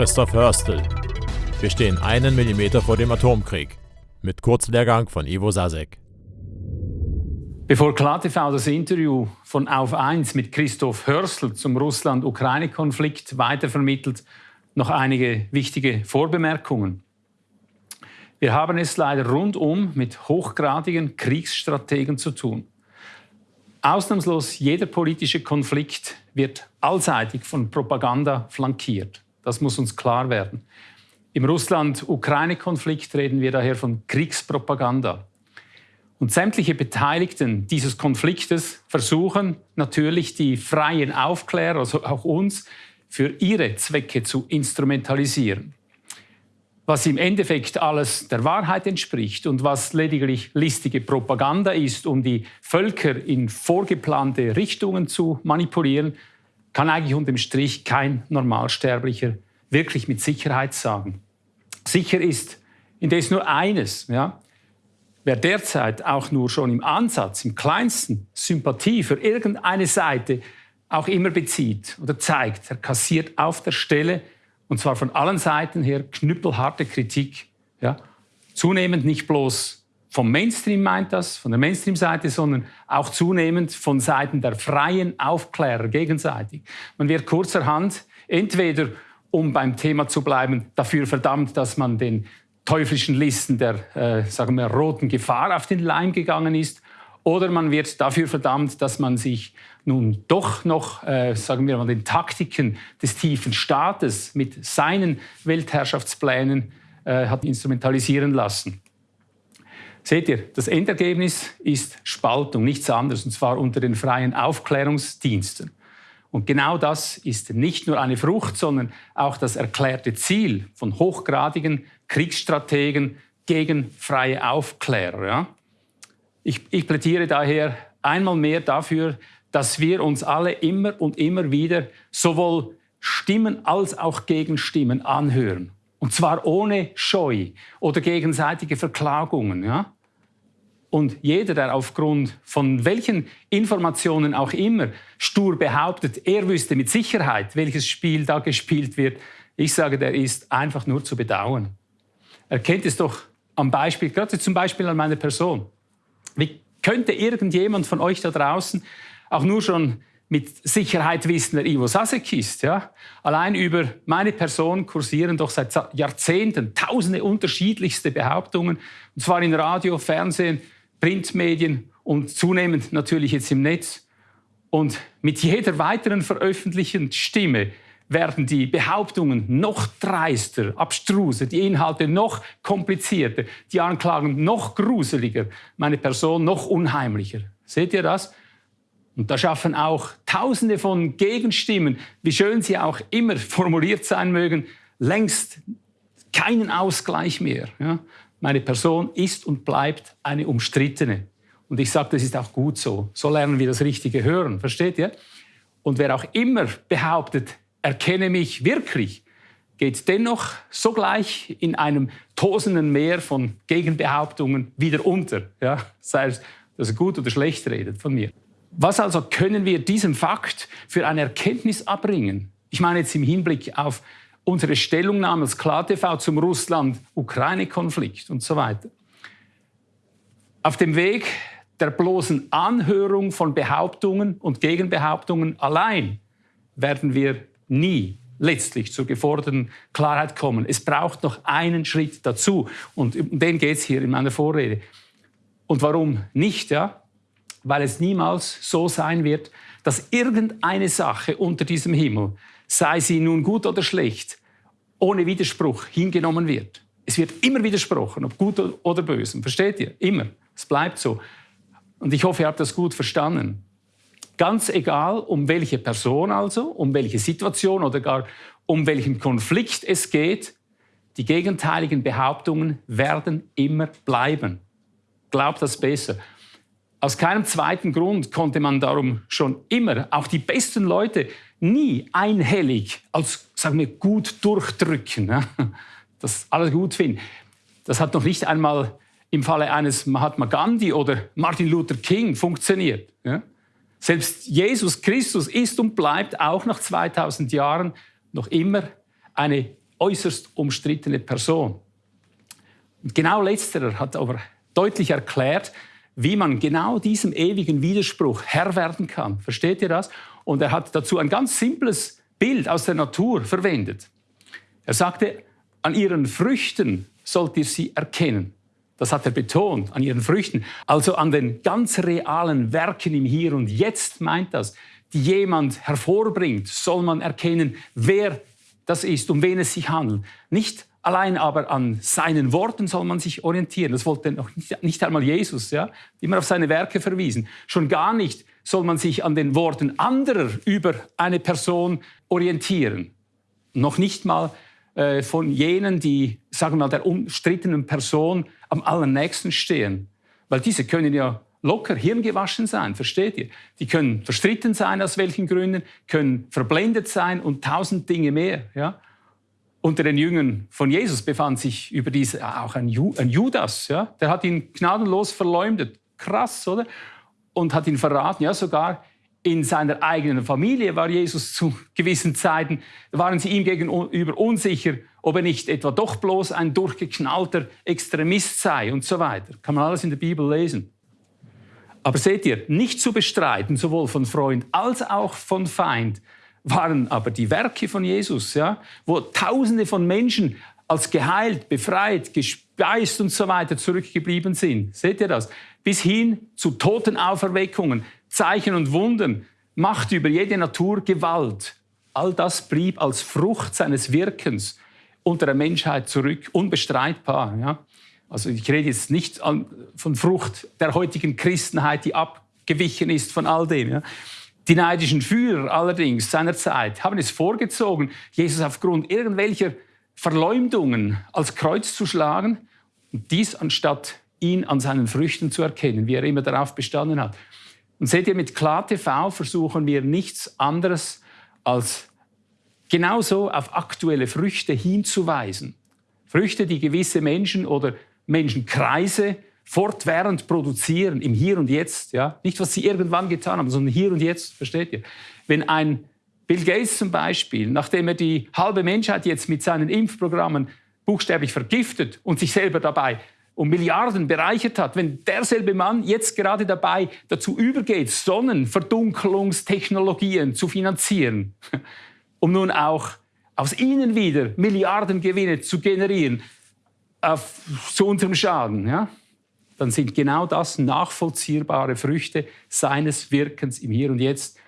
Christoph Hörstel. Wir stehen einen Millimeter vor dem Atomkrieg. Mit Kurzlehrgang von Ivo Sasek. Bevor KlarTV das Interview von Auf 1 mit Christoph Hörstel zum Russland-Ukraine-Konflikt weitervermittelt, noch einige wichtige Vorbemerkungen. Wir haben es leider rundum mit hochgradigen Kriegsstrategen zu tun. Ausnahmslos jeder politische Konflikt wird allseitig von Propaganda flankiert. Das muss uns klar werden. Im Russland-Ukraine-Konflikt reden wir daher von Kriegspropaganda. Und sämtliche Beteiligten dieses Konfliktes versuchen natürlich die freien Aufklärer, also auch uns, für ihre Zwecke zu instrumentalisieren. Was im Endeffekt alles der Wahrheit entspricht und was lediglich listige Propaganda ist, um die Völker in vorgeplante Richtungen zu manipulieren, kann eigentlich unterm Strich kein Normalsterblicher wirklich mit Sicherheit sagen. Sicher ist indes nur eines. Ja? Wer derzeit auch nur schon im Ansatz, im kleinsten Sympathie für irgendeine Seite auch immer bezieht oder zeigt, er kassiert auf der Stelle, und zwar von allen Seiten her, knüppelharte Kritik. Ja? Zunehmend nicht bloß vom Mainstream meint das, von der Mainstream-Seite, sondern auch zunehmend von Seiten der freien Aufklärer gegenseitig. Man wird kurzerhand entweder, um beim Thema zu bleiben, dafür verdammt, dass man den teuflischen Listen der äh, sagen wir, roten Gefahr auf den Leim gegangen ist, oder man wird dafür verdammt, dass man sich nun doch noch, äh, sagen wir mal, den Taktiken des tiefen Staates mit seinen Weltherrschaftsplänen äh, hat instrumentalisieren lassen. Seht ihr, das Endergebnis ist Spaltung, nichts anderes, und zwar unter den freien Aufklärungsdiensten. Und genau das ist nicht nur eine Frucht, sondern auch das erklärte Ziel von hochgradigen Kriegsstrategen gegen freie Aufklärer. Ja? Ich, ich plädiere daher einmal mehr dafür, dass wir uns alle immer und immer wieder sowohl Stimmen als auch Gegenstimmen anhören. Und zwar ohne Scheu oder gegenseitige Verklagungen. Ja? Und jeder, der aufgrund von welchen Informationen auch immer stur behauptet, er wüsste mit Sicherheit, welches Spiel da gespielt wird, ich sage, der ist einfach nur zu bedauern. Er kennt es doch am Beispiel, gerade zum Beispiel an meiner Person. Wie könnte irgendjemand von euch da draußen auch nur schon mit Sicherheit wissen, wer Ivo Sasek ist. Ja? Allein über meine Person kursieren doch seit Jahrzehnten tausende unterschiedlichste Behauptungen, und zwar in Radio, Fernsehen, Printmedien und zunehmend natürlich jetzt im Netz. Und mit jeder weiteren veröffentlichten Stimme werden die Behauptungen noch dreister, abstruser, die Inhalte noch komplizierter, die Anklagen noch gruseliger, meine Person noch unheimlicher. Seht ihr das? Und da schaffen auch Tausende von Gegenstimmen, wie schön sie auch immer formuliert sein mögen, längst keinen Ausgleich mehr. Ja? Meine Person ist und bleibt eine umstrittene. Und ich sage, das ist auch gut so. So lernen wir das richtige Hören. Versteht ihr? Und wer auch immer behauptet, erkenne mich wirklich, geht dennoch sogleich in einem tosenden Meer von Gegenbehauptungen wieder unter. Ja? Sei es, dass er gut oder schlecht redet von mir. Was also können wir diesem Fakt für eine Erkenntnis abbringen? Ich meine jetzt im Hinblick auf unsere Stellungnahme als KlarTV zum Russland-Ukraine-Konflikt und so weiter. Auf dem Weg der bloßen Anhörung von Behauptungen und Gegenbehauptungen allein werden wir nie letztlich zur geforderten Klarheit kommen. Es braucht noch einen Schritt dazu und um den geht es hier in meiner Vorrede. Und warum nicht? Ja? Weil es niemals so sein wird, dass irgendeine Sache unter diesem Himmel sei sie nun gut oder schlecht, ohne Widerspruch hingenommen wird. Es wird immer widersprochen, ob gut oder böse. Versteht ihr? Immer. Es bleibt so. Und ich hoffe, ihr habt das gut verstanden. Ganz egal, um welche Person also, um welche Situation oder gar um welchen Konflikt es geht, die gegenteiligen Behauptungen werden immer bleiben. Glaubt das besser. Aus keinem zweiten Grund konnte man darum schon immer, auch die besten Leute, nie einhellig als, sagen wir, gut durchdrücken, das alles gut finden. Das hat noch nicht einmal im Falle eines Mahatma Gandhi oder Martin Luther King funktioniert. Selbst Jesus Christus ist und bleibt auch nach 2000 Jahren noch immer eine äußerst umstrittene Person. Und genau letzterer hat aber deutlich erklärt, wie man genau diesem ewigen Widerspruch Herr werden kann. Versteht ihr das? Und er hat dazu ein ganz simples Bild aus der Natur verwendet. Er sagte, an ihren Früchten sollt ihr sie erkennen. Das hat er betont, an ihren Früchten. Also an den ganz realen Werken im Hier und Jetzt meint das, die jemand hervorbringt, soll man erkennen, wer das ist, um wen es sich handelt. Nicht allein aber an seinen Worten soll man sich orientieren. Das wollte noch nicht, nicht einmal Jesus, ja, immer auf seine Werke verwiesen. Schon gar nicht soll man sich an den Worten anderer über eine Person orientieren. Noch nicht mal äh, von jenen, die, sagen wir mal, der umstrittenen Person am allernächsten stehen. Weil diese können ja locker hirngewaschen sein, versteht ihr? Die können verstritten sein, aus welchen Gründen, können verblendet sein und tausend Dinge mehr. Ja? Unter den Jüngern von Jesus befand sich überdies auch ein, Judas. Ja? Der hat ihn gnadenlos verleumdet. Krass, oder? Und hat ihn verraten. Ja, sogar in seiner eigenen Familie war Jesus zu gewissen Zeiten, waren sie ihm gegenüber unsicher, ob er nicht etwa doch bloß ein durchgeknallter Extremist sei und so weiter. Kann man alles in der Bibel lesen. Aber seht ihr, nicht zu bestreiten, sowohl von Freund als auch von Feind, waren aber die Werke von Jesus, ja, wo Tausende von Menschen als geheilt, befreit, gespeist und so weiter zurückgeblieben sind. Seht ihr das? Bis hin zu Totenauferweckungen, Zeichen und Wunden, Macht über jede Natur, Gewalt. All das blieb als Frucht seines Wirkens unter der Menschheit zurück, unbestreitbar. Ja? Also ich rede jetzt nicht von Frucht der heutigen Christenheit, die abgewichen ist von all dem. Ja? Die neidischen Führer allerdings seiner Zeit haben es vorgezogen, Jesus aufgrund irgendwelcher Verleumdungen als Kreuz zu schlagen und dies anstatt ihn an seinen Früchten zu erkennen, wie er immer darauf bestanden hat. Und seht ihr, mit KlarTV versuchen wir nichts anderes als genauso auf aktuelle Früchte hinzuweisen. Früchte, die gewisse Menschen oder Menschenkreise fortwährend produzieren, im Hier und Jetzt. Ja? Nicht, was sie irgendwann getan haben, sondern hier und jetzt, versteht ihr? Wenn ein Bill Gates zum Beispiel, nachdem er die halbe Menschheit jetzt mit seinen Impfprogrammen buchstäblich vergiftet und sich selber dabei um Milliarden bereichert hat, wenn derselbe Mann jetzt gerade dabei dazu übergeht, Sonnenverdunkelungstechnologien zu finanzieren, um nun auch aus ihnen wieder Milliardengewinne zu generieren, auf, zu unserem Schaden, ja? Dann sind genau das nachvollziehbare Früchte seines Wirkens im Hier und Jetzt.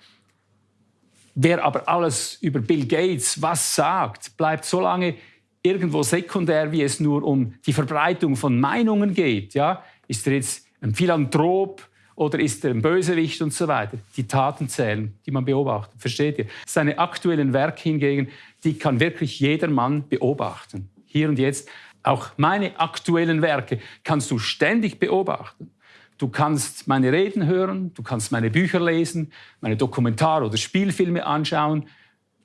Wer aber alles über Bill Gates was sagt, bleibt so lange irgendwo sekundär, wie es nur um die Verbreitung von Meinungen geht. Ja? Ist er jetzt ein Philanthrop oder ist er ein Bösewicht und so weiter? Die Taten zählen, die man beobachtet. Versteht ihr? Seine aktuellen Werke hingegen, die kann wirklich jeder Mann beobachten. Hier und jetzt. Auch meine aktuellen Werke kannst du ständig beobachten. Du kannst meine Reden hören, du kannst meine Bücher lesen, meine Dokumentar- oder Spielfilme anschauen.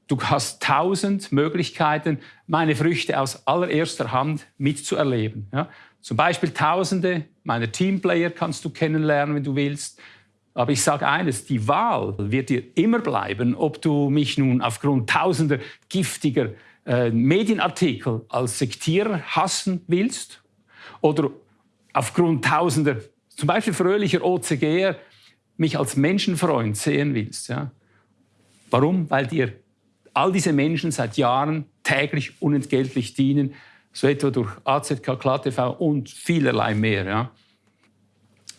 Du hast tausend Möglichkeiten, meine Früchte aus allererster Hand mitzuerleben. Ja? Zum Beispiel Tausende meiner Teamplayer kannst du kennenlernen, wenn du willst. Aber ich sage eines, die Wahl wird dir immer bleiben, ob du mich nun aufgrund tausender giftiger äh, Medienartikel als Sektierer hassen willst oder aufgrund tausender, zum Beispiel fröhlicher OCGer, mich als Menschenfreund sehen willst. Ja? Warum? Weil dir all diese Menschen seit Jahren täglich unentgeltlich dienen, so etwa durch AZK, KlaTV und vielerlei mehr. Ja.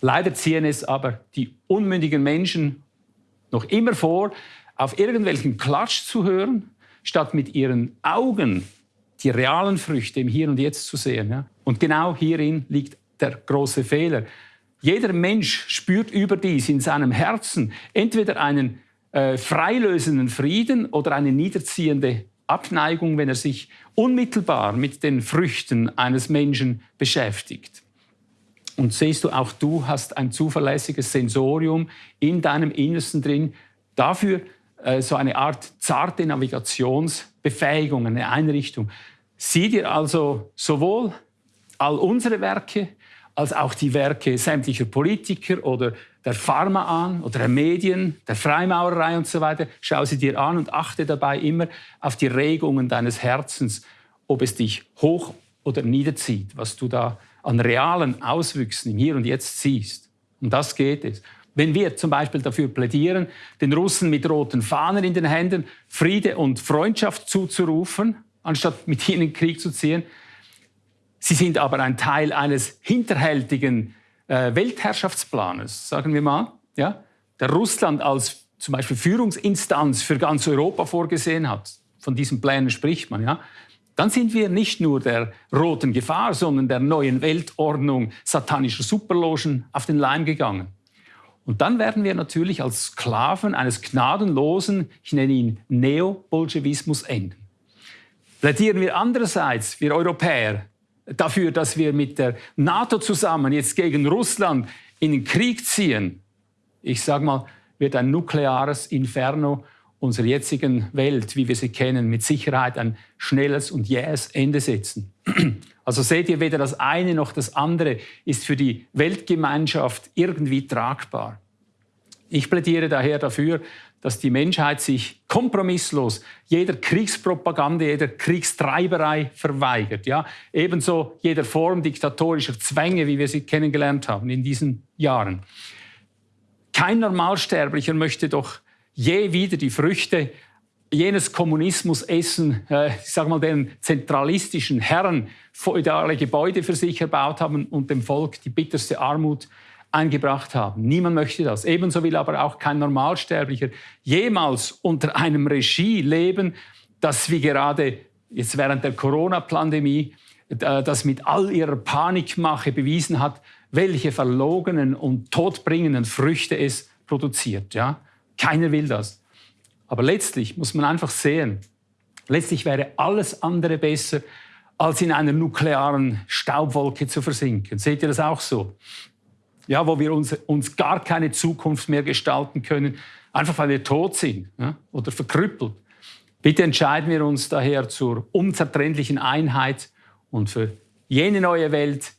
Leider ziehen es aber die unmündigen Menschen noch immer vor, auf irgendwelchen Klatsch zu hören, statt mit ihren Augen die realen Früchte im Hier und Jetzt zu sehen. Ja. Und genau hierin liegt der große Fehler. Jeder Mensch spürt überdies in seinem Herzen entweder einen äh, freilösenden Frieden oder eine niederziehende Abneigung, wenn er sich unmittelbar mit den Früchten eines Menschen beschäftigt. Und siehst du, auch du hast ein zuverlässiges Sensorium in deinem Innersten drin, dafür äh, so eine Art zarte Navigationsbefähigung, eine Einrichtung. Sieh dir also sowohl all unsere Werke als auch die Werke sämtlicher Politiker oder der Pharma an oder der Medien, der Freimaurerei und so weiter. Schau sie dir an und achte dabei immer auf die Regungen deines Herzens ob es dich hoch oder niederzieht, was du da an realen Auswüchsen im Hier und Jetzt siehst. Um das geht es. Wenn wir zum Beispiel dafür plädieren, den Russen mit roten Fahnen in den Händen Friede und Freundschaft zuzurufen, anstatt mit ihnen Krieg zu ziehen, sie sind aber ein Teil eines hinterhältigen äh, Weltherrschaftsplanes, sagen wir mal, ja, der Russland als zum Beispiel Führungsinstanz für ganz Europa vorgesehen hat. Von diesen Plänen spricht man, ja dann sind wir nicht nur der roten Gefahr, sondern der neuen Weltordnung satanischer Superlogen auf den Leim gegangen. Und dann werden wir natürlich als Sklaven eines gnadenlosen, ich nenne ihn Neo-Bolschewismus, enden. Plädieren wir andererseits, wir Europäer, dafür, dass wir mit der NATO zusammen jetzt gegen Russland in den Krieg ziehen, ich sage mal, wird ein nukleares Inferno unserer jetzigen Welt, wie wir sie kennen, mit Sicherheit ein schnelles und jähes Ende setzen. Also seht ihr, weder das eine noch das andere ist für die Weltgemeinschaft irgendwie tragbar. Ich plädiere daher dafür, dass die Menschheit sich kompromisslos jeder Kriegspropaganda, jeder Kriegstreiberei verweigert. Ja? Ebenso jeder Form diktatorischer Zwänge, wie wir sie kennengelernt haben in diesen Jahren. Kein Normalsterblicher möchte doch je wieder die Früchte jenes Kommunismus essen, äh, ich sage mal, den zentralistischen Herren feudale Gebäude für sich erbaut haben und dem Volk die bitterste Armut eingebracht haben. Niemand möchte das. Ebenso will aber auch kein Normalsterblicher jemals unter einem Regie leben, das wie gerade jetzt während der Corona-Pandemie, äh, das mit all ihrer Panikmache bewiesen hat, welche verlogenen und todbringenden Früchte es produziert. Ja? Keiner will das. Aber letztlich muss man einfach sehen, letztlich wäre alles andere besser, als in einer nuklearen Staubwolke zu versinken. Seht ihr das auch so? Ja, wo wir uns, uns gar keine Zukunft mehr gestalten können, einfach weil wir tot sind ja, oder verkrüppelt. Bitte entscheiden wir uns daher zur unzertrennlichen Einheit und für jene neue Welt,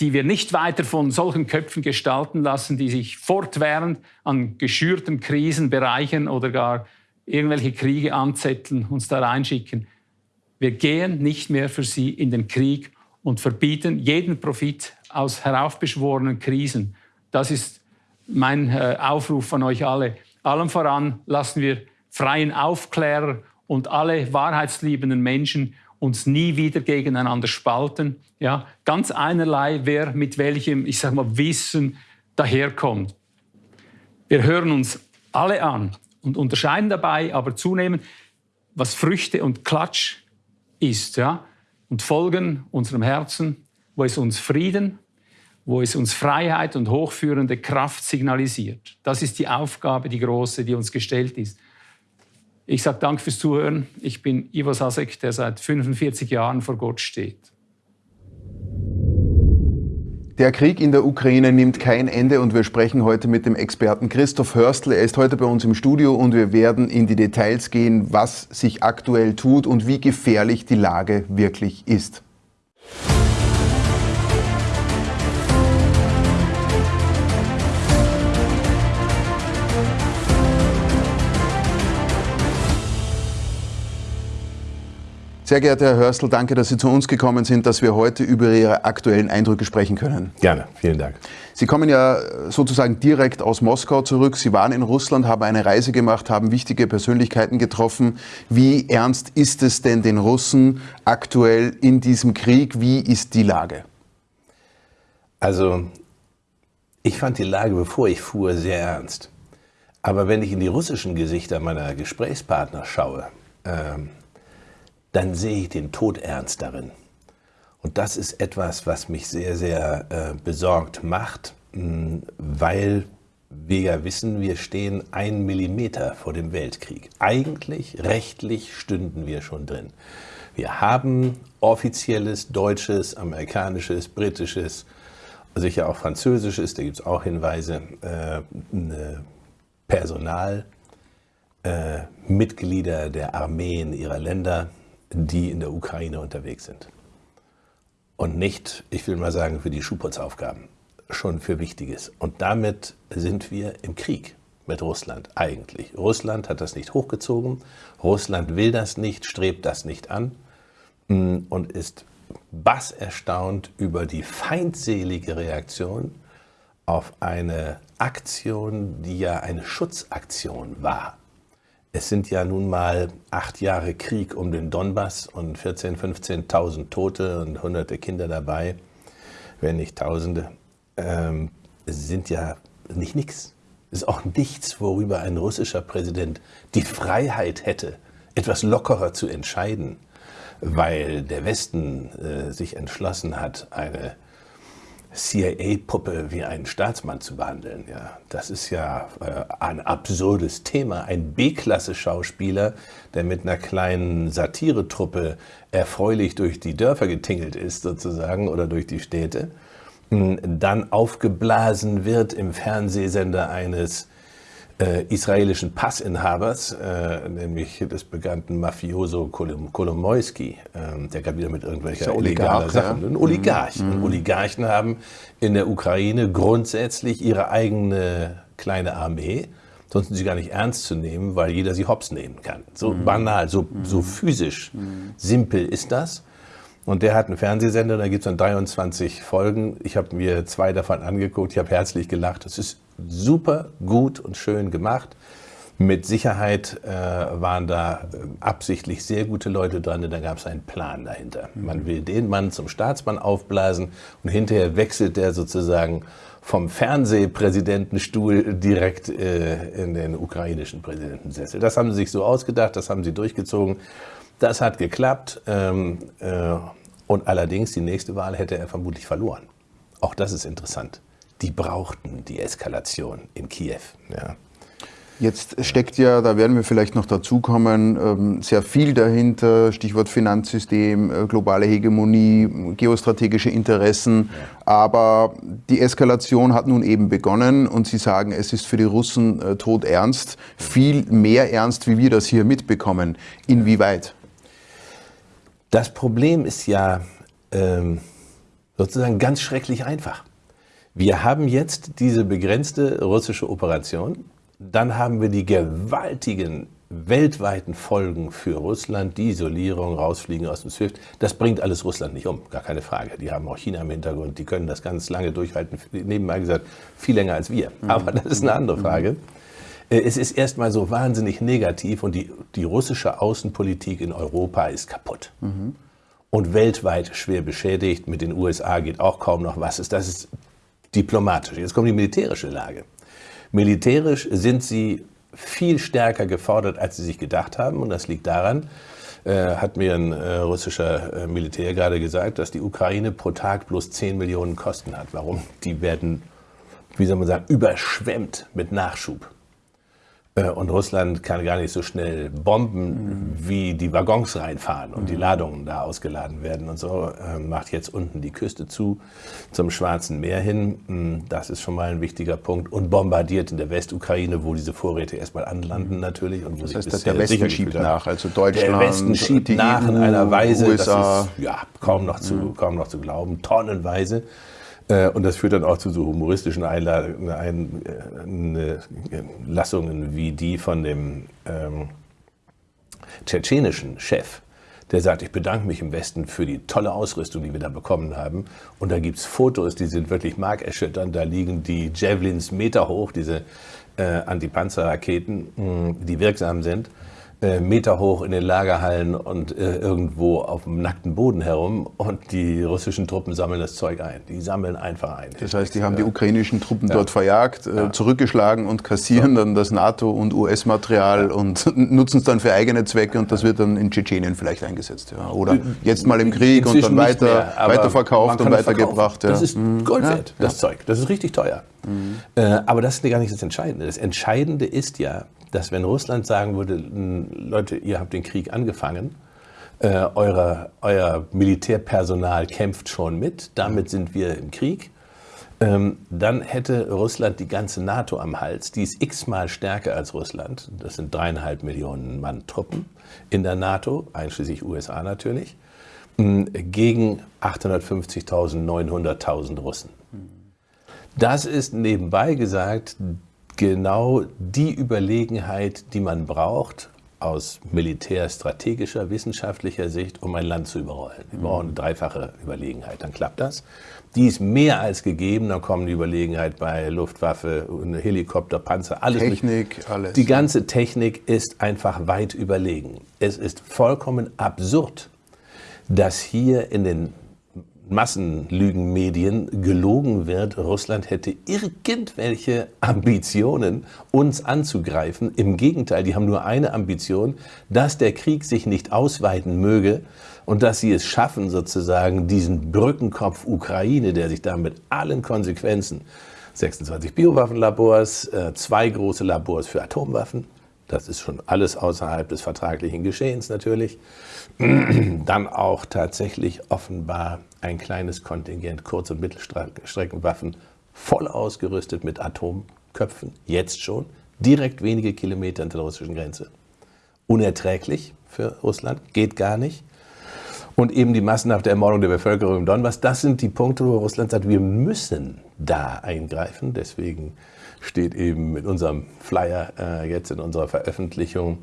die wir nicht weiter von solchen Köpfen gestalten lassen, die sich fortwährend an geschürten Krisen bereichern oder gar irgendwelche Kriege anzetteln, uns da reinschicken. Wir gehen nicht mehr für sie in den Krieg und verbieten jeden Profit aus heraufbeschworenen Krisen. Das ist mein äh, Aufruf an euch alle. Allem voran lassen wir freien Aufklärer und alle wahrheitsliebenden Menschen uns nie wieder gegeneinander spalten. Ja, ganz einerlei, wer mit welchem, ich sag mal, Wissen daherkommt. Wir hören uns alle an und unterscheiden dabei aber zunehmend, was Früchte und Klatsch ist, ja, und folgen unserem Herzen, wo es uns Frieden, wo es uns Freiheit und hochführende Kraft signalisiert. Das ist die Aufgabe, die große, die uns gestellt ist. Ich sage Dank fürs Zuhören. Ich bin Ivo Sasek, der seit 45 Jahren vor Gott steht. Der Krieg in der Ukraine nimmt kein Ende und wir sprechen heute mit dem Experten Christoph Hörstl. Er ist heute bei uns im Studio und wir werden in die Details gehen, was sich aktuell tut und wie gefährlich die Lage wirklich ist. Sehr geehrter Herr Hörstl, danke, dass Sie zu uns gekommen sind, dass wir heute über Ihre aktuellen Eindrücke sprechen können. Gerne, vielen Dank. Sie kommen ja sozusagen direkt aus Moskau zurück. Sie waren in Russland, haben eine Reise gemacht, haben wichtige Persönlichkeiten getroffen. Wie ernst ist es denn den Russen aktuell in diesem Krieg? Wie ist die Lage? Also, ich fand die Lage, bevor ich fuhr, sehr ernst. Aber wenn ich in die russischen Gesichter meiner Gesprächspartner schaue, ähm, dann sehe ich den Tod ernst darin. Und das ist etwas, was mich sehr, sehr äh, besorgt macht, mh, weil wir ja wissen, wir stehen einen Millimeter vor dem Weltkrieg. Eigentlich, rechtlich stünden wir schon drin. Wir haben offizielles deutsches, amerikanisches, britisches, sicher auch französisches, da gibt es auch Hinweise, äh, Personal, äh, Mitglieder der Armeen ihrer Länder, die in der Ukraine unterwegs sind. Und nicht, ich will mal sagen, für die Schuhputzaufgaben, schon für Wichtiges. Und damit sind wir im Krieg mit Russland eigentlich. Russland hat das nicht hochgezogen, Russland will das nicht, strebt das nicht an. mm, und ist basserstaunt über die feindselige Reaktion auf eine Aktion, die ja eine Schutzaktion war. Es sind ja nun mal acht Jahre Krieg um den Donbass und 14.000, 15.000 Tote und hunderte Kinder dabei, wenn nicht Tausende. Ähm, es sind ja nicht nichts. Es ist auch nichts, worüber ein russischer Präsident die Freiheit hätte, etwas lockerer zu entscheiden, weil der Westen äh, sich entschlossen hat, eine CIA-Puppe wie einen Staatsmann zu behandeln. Ja, das ist ja äh, ein absurdes Thema. Ein B-Klasse-Schauspieler, der mit einer kleinen Satiretruppe erfreulich durch die Dörfer getingelt ist, sozusagen, oder durch die Städte, dann aufgeblasen wird im Fernsehsender eines äh, israelischen Passinhabers, äh, nämlich des bekannten Mafioso Kolomoisky, äh, der gerade wieder mit irgendwelchen illegalen Sachen. Ja? Ein Oligarch. Mhm. Und Oligarchen haben in der Ukraine grundsätzlich ihre eigene kleine Armee. Sonst sind sie gar nicht ernst zu nehmen, weil jeder sie hops nehmen kann. So mhm. banal, so, so mhm. physisch mhm. simpel ist das. Und der hat einen Fernsehsender, da gibt es dann 23 Folgen. Ich habe mir zwei davon angeguckt, ich habe herzlich gelacht. Es ist super gut und schön gemacht. Mit Sicherheit äh, waren da äh, absichtlich sehr gute Leute dran, denn da gab es einen Plan dahinter. Mhm. Man will den Mann zum Staatsmann aufblasen und hinterher wechselt der sozusagen vom Fernsehpräsidentenstuhl direkt äh, in den ukrainischen Präsidentensessel. Das haben sie sich so ausgedacht, das haben sie durchgezogen. Das hat geklappt ähm, äh, und allerdings die nächste Wahl hätte er vermutlich verloren. Auch das ist interessant. Die brauchten die Eskalation in Kiew. Ja. Jetzt steckt ja, da werden wir vielleicht noch dazukommen, ähm, sehr viel dahinter, Stichwort Finanzsystem, äh, globale Hegemonie, geostrategische Interessen. Aber die Eskalation hat nun eben begonnen und Sie sagen, es ist für die Russen äh, tot ernst, viel mehr ernst, wie wir das hier mitbekommen. Inwieweit? Das Problem ist ja ähm, sozusagen ganz schrecklich einfach. Wir haben jetzt diese begrenzte russische Operation. Dann haben wir die gewaltigen weltweiten Folgen für Russland, die Isolierung, rausfliegen aus dem SWIFT. Das bringt alles Russland nicht um, gar keine Frage. Die haben auch China im Hintergrund, die können das ganz lange durchhalten. Nebenbei gesagt, viel länger als wir. Mhm. Aber das ist eine andere Frage. Äh, es ist erstmal so wahnsinnig negativ und die, die russische Außenpolitik in Europa ist kaputt. Mhm. Und weltweit schwer beschädigt. Mit den USA geht auch kaum noch was. Das ist diplomatisch. Jetzt kommt die militärische Lage. Militärisch sind sie viel stärker gefordert, als sie sich gedacht haben. Und das liegt daran, äh, hat mir ein äh, russischer äh, Militär gerade gesagt, dass die Ukraine pro Tag bloß 10 Millionen Kosten hat. Warum? Die werden, wie soll man sagen, überschwemmt mit Nachschub. Äh, und Russland kann gar nicht so schnell bomben, mhm. wie die Waggons reinfahren und mhm. die Ladungen da ausgeladen werden und so. Äh, macht jetzt unten die Küste zu zum Schwarzen Meer hin. Mm, das ist schon mal ein wichtiger Punkt. Und bombardiert in der Westukraine, wo diese Vorräte erstmal anlanden mhm. natürlich. Und wo das heißt, der Westen schiebt nach, also Deutschland, Der Westen schiebt nach EU, in einer Weise, USA. das ist ja, kaum, noch zu, mhm. kaum noch zu glauben, tonnenweise. Äh, und das führt dann auch zu so humoristischen Einlassungen wie die von dem ähm, tschetschenischen Chef, der sagt, ich bedanke mich im Westen für die tolle Ausrüstung, die wir da bekommen haben. Und da gibt es Fotos, die sind wirklich markerschütternd. Da liegen die Javelins Meter hoch, diese äh, Antipanzerraketen, die wirksam sind. Äh, Meter hoch in den Lagerhallen und äh, irgendwo auf dem nackten Boden herum und die russischen Truppen sammeln das Zeug ein. Die sammeln einfach ein. Das heißt, die haben die ukrainischen Truppen ja. dort verjagt, äh, ja. zurückgeschlagen und kassieren so. dann das NATO- und US-Material ja. und nutzen es dann für eigene Zwecke und das wird dann in Tschetschenien vielleicht eingesetzt. Oder jetzt mal im Krieg und dann weiter, mehr, weiterverkauft und weitergebracht. Das ist mhm. Gold wert, das Zeug. Das ist richtig teuer. Mhm. aber das ist gar nicht das Entscheidende. Das Entscheidende ist ja, dass wenn Russland sagen würde, Leute, ihr habt den Krieg angefangen, äh, eure, euer Militärpersonal kämpft schon mit, damit sind wir im Krieg, ähm, dann hätte Russland die ganze NATO am Hals. Die ist x-mal stärker als Russland. Das sind dreieinhalb Millionen Mann Truppen in der NATO, einschließlich USA natürlich, gegen 850.000, 900.000 Russen. Das ist nebenbei gesagt genau die Überlegenheit, die man braucht, aus militärstrategischer, wissenschaftlicher Sicht, um ein Land zu überrollen. Wir brauchen eine dreifache Überlegenheit, dann klappt das. Die ist mehr als gegeben, dann kommen die Überlegenheit bei Luftwaffe, Helikopter, Panzer, alles. Technik, mit. alles. Die ganze Technik ist einfach weit überlegen. Es ist vollkommen absurd, dass hier in den Massenlügenmedien gelogen wird, Russland hätte irgendwelche Ambitionen, uns anzugreifen. Im Gegenteil, die haben nur eine Ambition, dass der Krieg sich nicht ausweiten möge und dass sie es schaffen, sozusagen diesen Brückenkopf Ukraine, der sich da mit allen Konsequenzen, 26 Biowaffenlabors, äh, zwei große Labors für Atomwaffen, das ist schon alles außerhalb des vertraglichen Geschehens natürlich, dann auch tatsächlich offenbar ein kleines Kontingent Kurz- und Mittelstreckenwaffen voll ausgerüstet mit Atomköpfen, jetzt schon, direkt wenige Kilometer hinter der russischen Grenze. Unerträglich für Russland, geht gar nicht. Und eben die massenhafte Ermordung der Bevölkerung im Donbass, das sind die Punkte, wo Russland sagt, wir müssen da eingreifen. Deswegen steht eben mit unserem Flyer äh, jetzt in unserer Veröffentlichung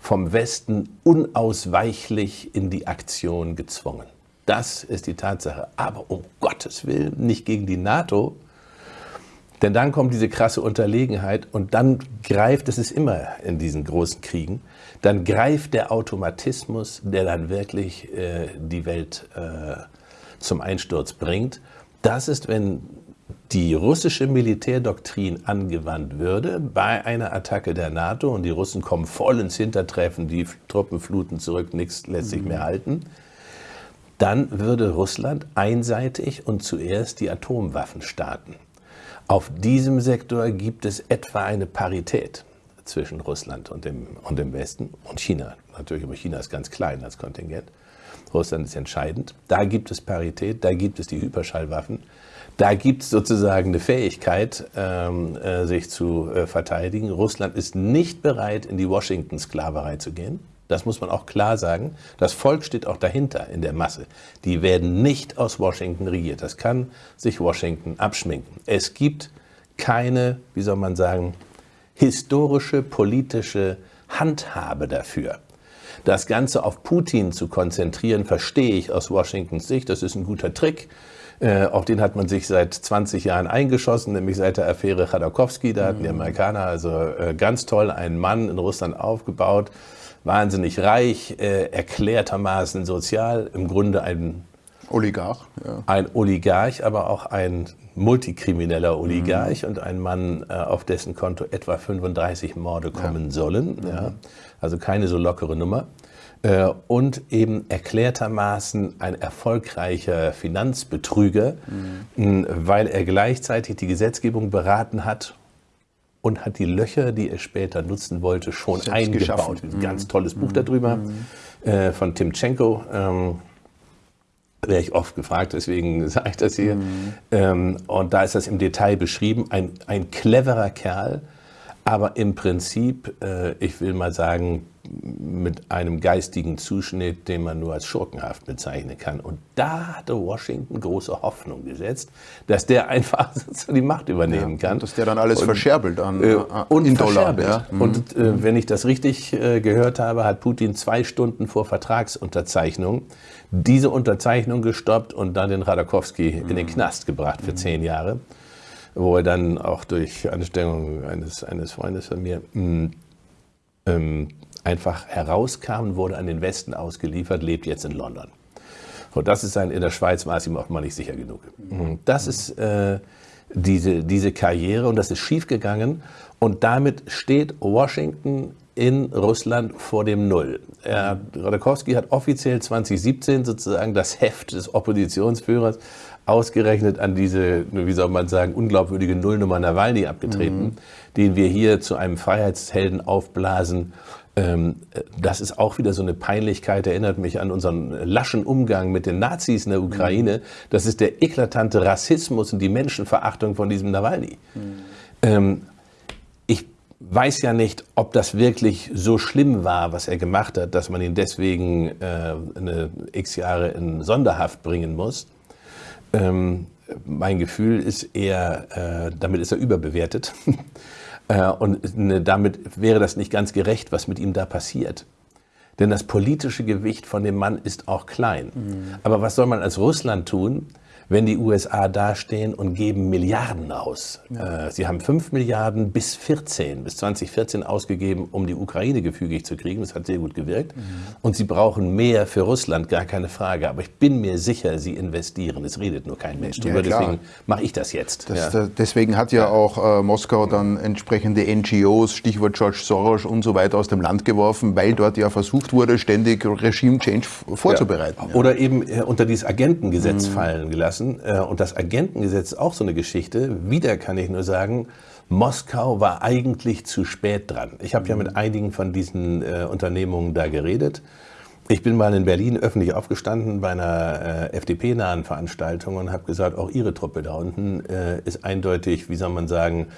vom Westen unausweichlich in die Aktion gezwungen. Das ist die Tatsache. Aber um Gottes Willen nicht gegen die NATO, denn dann kommt diese krasse Unterlegenheit und dann greift, das ist immer in diesen großen Kriegen, dann greift der Automatismus, der dann wirklich äh, die Welt äh, zum Einsturz bringt. Das ist, wenn die russische Militärdoktrin angewandt würde bei einer Attacke der NATO und die Russen kommen voll ins Hintertreffen, die Truppen fluten zurück, nichts lässt sich mehr halten, dann würde Russland einseitig und zuerst die Atomwaffen starten. Auf diesem Sektor gibt es etwa eine Parität zwischen Russland und dem, und dem Westen und China. Natürlich, aber China ist ganz klein als Kontingent. Russland ist entscheidend. Da gibt es Parität, da gibt es die Hyperschallwaffen. Da gibt es sozusagen eine Fähigkeit, ähm, äh, sich zu äh, verteidigen. Russland ist nicht bereit, in die Washington-Sklaverei zu gehen. Das muss man auch klar sagen. Das Volk steht auch dahinter in der Masse. Die werden nicht aus Washington regiert. Das kann sich Washington abschminken. Es gibt keine, wie soll man sagen, historische, politische Handhabe dafür. Das Ganze auf Putin zu konzentrieren, verstehe ich aus Washingtons Sicht. Das ist ein guter Trick. Äh, auf den hat man sich seit 20 Jahren eingeschossen, nämlich seit der Affäre Chodorkowski. Da hatten die mhm. Amerikaner also äh, ganz toll einen Mann in Russland aufgebaut, wahnsinnig reich, äh, erklärtermaßen sozial, im Grunde ein Oligarch. Ja. Ein Oligarch, aber auch ein multikrimineller Oligarch mhm. und ein Mann, äh, auf dessen Konto etwa 35 Morde kommen ja. sollen. Mhm. Ja. Also keine so lockere Nummer. Äh, und eben erklärtermaßen ein erfolgreicher Finanzbetrüger, mhm. weil er gleichzeitig die Gesetzgebung beraten hat und hat die Löcher, die er später nutzen wollte, schon Selbst eingebaut. Ein ganz mhm. tolles Buch mhm. darüber mhm. äh, von Timchenko. Ähm, werde ich oft gefragt, deswegen sage ich das hier. Mhm. Ähm, und da ist das im Detail beschrieben. Ein, ein cleverer Kerl, aber im Prinzip, äh, ich will mal sagen, mit einem geistigen Zuschnitt, den man nur als schurkenhaft bezeichnen kann. Und da hatte Washington große Hoffnung gesetzt, dass der einfach die Macht übernehmen ja, kann. Dass der dann alles und, verscherbelt an, äh, und in Dollar. Ja. Mhm. Und äh, wenn ich das richtig äh, gehört habe, hat Putin zwei Stunden vor Vertragsunterzeichnung diese Unterzeichnung gestoppt und dann den Radakowski mhm. in den mhm. Knast gebracht für mhm. zehn Jahre wo er dann auch durch Anstrengung eines, eines Freundes von mir mm, ähm, einfach herauskam und wurde an den Westen ausgeliefert, lebt jetzt in London. Und das ist ein, in der Schweiz war es ihm offenbar nicht sicher genug. Mhm. Das ist äh, diese, diese Karriere und das ist schiefgegangen. Und damit steht Washington in Russland vor dem Null. Er, Rodakowski hat offiziell 2017 sozusagen das Heft des Oppositionsführers ausgerechnet an diese, wie soll man sagen, unglaubwürdige Nullnummer Nawalny abgetreten, mhm. den wir hier zu einem Freiheitshelden aufblasen. Ähm, das ist auch wieder so eine Peinlichkeit, erinnert mich an unseren laschen Umgang mit den Nazis in der Ukraine. Mhm. Das ist der eklatante Rassismus und die Menschenverachtung von diesem Nawalny. Mhm. Ähm, ich weiß ja nicht, ob das wirklich so schlimm war, was er gemacht hat, dass man ihn deswegen äh, eine x Jahre in Sonderhaft bringen muss. Ähm, mein Gefühl ist eher, äh, damit ist er überbewertet. Äh, und ne, damit wäre das nicht ganz gerecht, was mit ihm da passiert. Denn das politische Gewicht von dem Mann ist auch klein. Mhm. Aber was soll man als Russland tun, wenn die USA dastehen und geben Milliarden aus. Ja. Äh, sie haben 5 Milliarden bis 14, bis 2014 ausgegeben, um die Ukraine gefügig zu kriegen. Das hat sehr gut gewirkt. Mhm. Und sie brauchen mehr für Russland, gar keine Frage. Aber ich bin mir sicher, sie investieren. Es redet nur kein Mensch drüber. Ja, deswegen mache ich das jetzt. Das, ja. Deswegen hat ja auch äh, Moskau dann entsprechende NGOs, Stichwort George Soros und so weiter aus dem Land geworfen, weil dort ja versucht wurde, ständig Regime-Change vorzubereiten. Oder eben äh, unter dieses Agentengesetz mhm. fallen gelassen lassen. Äh, und das Agentengesetz ist auch so eine Geschichte. Wieder kann ich nur sagen, Moskau war eigentlich zu spät dran. Ich habe ja mit einigen von diesen äh, Unternehmungen da geredet. Ich bin mal in Berlin öffentlich aufgestanden bei einer äh, FDP-nahen Veranstaltung und habe gesagt, auch Ihre Truppe da unten äh, ist eindeutig, wie soll man sagen,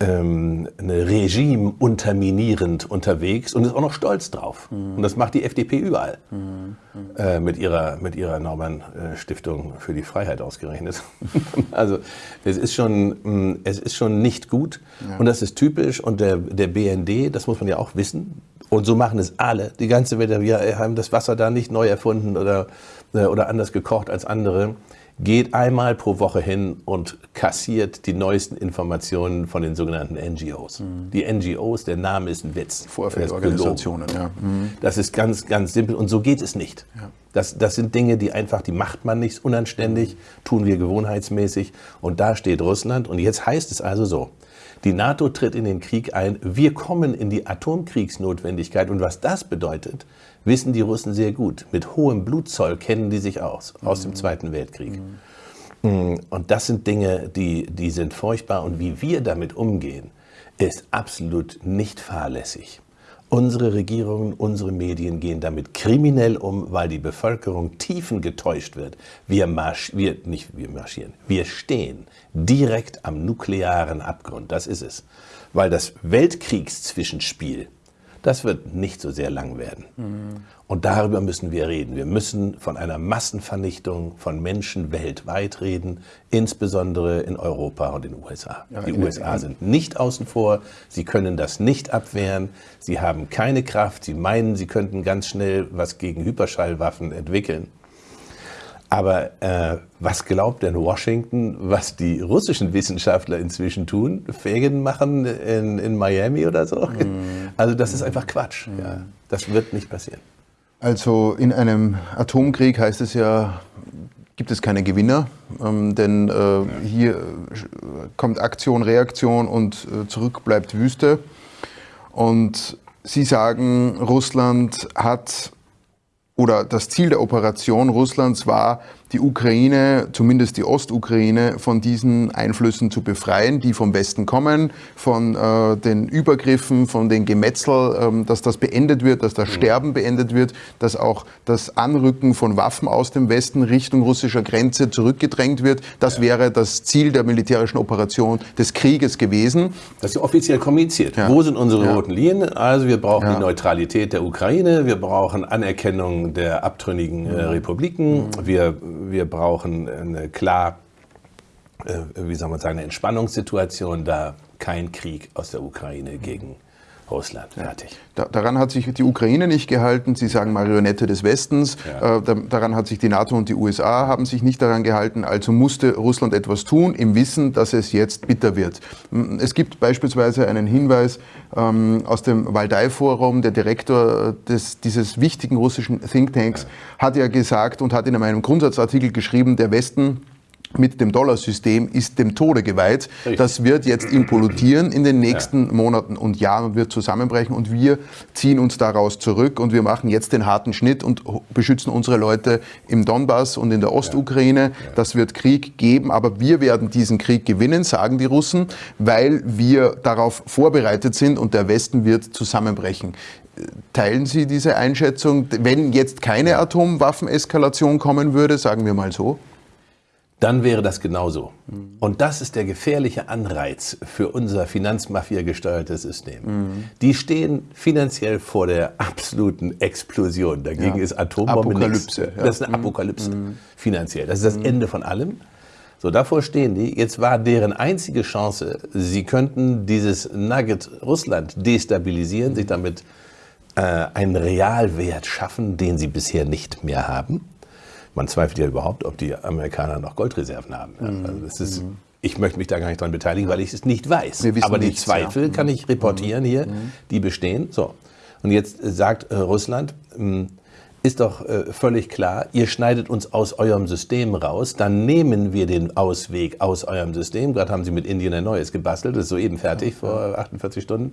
ähm, Regime unterminierend unterwegs und ist auch noch stolz drauf. Mhm. Und das macht die FDP überall. Mhm. Äh, mit ihrer, mit ihrer Naumann-Stiftung für die Freiheit ausgerechnet. also es ist schon, mh, es ist schon nicht gut ja. und das ist typisch. Und der, der BND, das muss man ja auch wissen, und so machen es alle. Die ganze Welt, wir haben das Wasser da nicht neu erfunden oder, äh, oder anders gekocht als andere geht einmal pro Woche hin und kassiert die neuesten Informationen von den sogenannten NGOs. Mhm. Die NGOs, der Name ist ein Witz. Vorfeldorganisationen, ja. Mhm. Das ist ganz, ganz simpel und so geht es nicht. Ja. Das, das sind Dinge, die einfach, die macht man nicht unanständig, tun wir gewohnheitsmäßig und da steht Russland und jetzt heißt es also so, die NATO tritt in den Krieg ein, wir kommen in die Atomkriegsnotwendigkeit und was das bedeutet, wissen die Russen sehr gut. Mit hohem Blutzoll kennen die sich aus, aus dem Zweiten Weltkrieg. Mhm. Und das sind Dinge, die, die sind furchtbar. Und wie wir damit umgehen, ist absolut nicht fahrlässig. Unsere Regierungen, unsere Medien gehen damit kriminell um, weil die Bevölkerung tiefen getäuscht wird. Wir, marsch, wir, nicht wir marschieren, wir stehen direkt am nuklearen Abgrund. Das ist es. Weil das Weltkriegszwischenspiel das wird nicht so sehr lang werden. Mhm. Und darüber müssen wir reden. Wir müssen von einer Massenvernichtung von Menschen weltweit reden, insbesondere in Europa und in den USA. Ja, die USA sind nicht außen vor. Sie können das nicht abwehren. Sie haben keine Kraft. Sie meinen, sie könnten ganz schnell was gegen Hyperschallwaffen entwickeln. Aber äh, was glaubt denn Washington, was die russischen Wissenschaftler inzwischen tun? Ferien machen in, in Miami oder so? Mm. Also das ist einfach Quatsch. Mm. Ja. Das wird nicht passieren. Also in einem Atomkrieg heißt es ja, gibt es keine Gewinner, ähm, denn äh, hier kommt Aktion, Reaktion und äh, zurück bleibt Wüste. Und Sie sagen, Russland hat oder das Ziel der Operation Russlands war, die Ukraine, zumindest die Ostukraine, von diesen Einflüssen zu befreien, die vom Westen kommen, von äh, den Übergriffen, von den Gemetzel, ähm, dass das beendet wird, dass das Sterben beendet wird, dass auch das Anrücken von Waffen aus dem Westen Richtung russischer Grenze zurückgedrängt wird. Das ja. wäre das Ziel der militärischen Operation des Krieges gewesen. Das ist offiziell kommuniziert. Ja. Wo sind unsere ja. roten Linien? Also wir brauchen die Neutralität der Ukraine, wir brauchen Anerkennung der abtrünnigen äh, Republiken, mhm. wir wir brauchen eine klar, äh, wie soll man sagen, eine Entspannungssituation, da kein Krieg aus der Ukraine gegen Russland. Fertig. Da, daran hat sich die Ukraine nicht gehalten. Sie sagen Marionette des Westens. Ja. Äh, da, daran hat sich die NATO und die USA haben sich nicht daran gehalten. Also musste Russland etwas tun, im Wissen, dass es jetzt bitter wird. Es gibt beispielsweise einen Hinweis ähm, aus dem Waldai-Forum. Der Direktor des, dieses wichtigen russischen Thinktanks ja. hat ja gesagt und hat in einem Grundsatzartikel geschrieben, der Westen mit dem Dollarsystem ist dem Tode geweiht. Richtig. Das wird jetzt implodieren in den nächsten ja. Monaten und Jahren und wird zusammenbrechen und wir ziehen uns daraus zurück und wir machen jetzt den harten Schnitt und beschützen unsere Leute im Donbass und in der Ostukraine. Ja. Ja. Das wird Krieg geben, aber wir werden diesen Krieg gewinnen, sagen die Russen, weil wir darauf vorbereitet sind und der Westen wird zusammenbrechen. Teilen Sie diese Einschätzung, wenn jetzt keine Atomwaffeneskalation kommen würde, sagen wir mal so? Dann wäre das genauso. Mhm. Und das ist der gefährliche Anreiz für unser Finanzmafia gesteuertes System. Mhm. Die stehen finanziell vor der absoluten Explosion. Dagegen ja. ist Atombombe Apokalypse. Ja. Das ist eine. Apokalypse mhm. finanziell. Das ist das mhm. Ende von allem. So, davor stehen die. Jetzt war deren einzige Chance, sie könnten dieses Nugget Russland destabilisieren, sich damit äh, einen Realwert schaffen, den sie bisher nicht mehr haben. Man zweifelt ja überhaupt, ob die Amerikaner noch Goldreserven haben. Mhm. Also das ist, mhm. Ich möchte mich da gar nicht dran beteiligen, weil ich es nicht weiß. Aber die nichts, Zweifel ja. kann ich reportieren hier, mhm. die bestehen. So. Und jetzt sagt äh, Russland, ähm, ist doch äh, völlig klar, ihr schneidet uns aus eurem System raus, dann nehmen wir den Ausweg aus eurem System. Gerade haben sie mit Indien ein neues gebastelt, das ist soeben fertig vor 48 Stunden.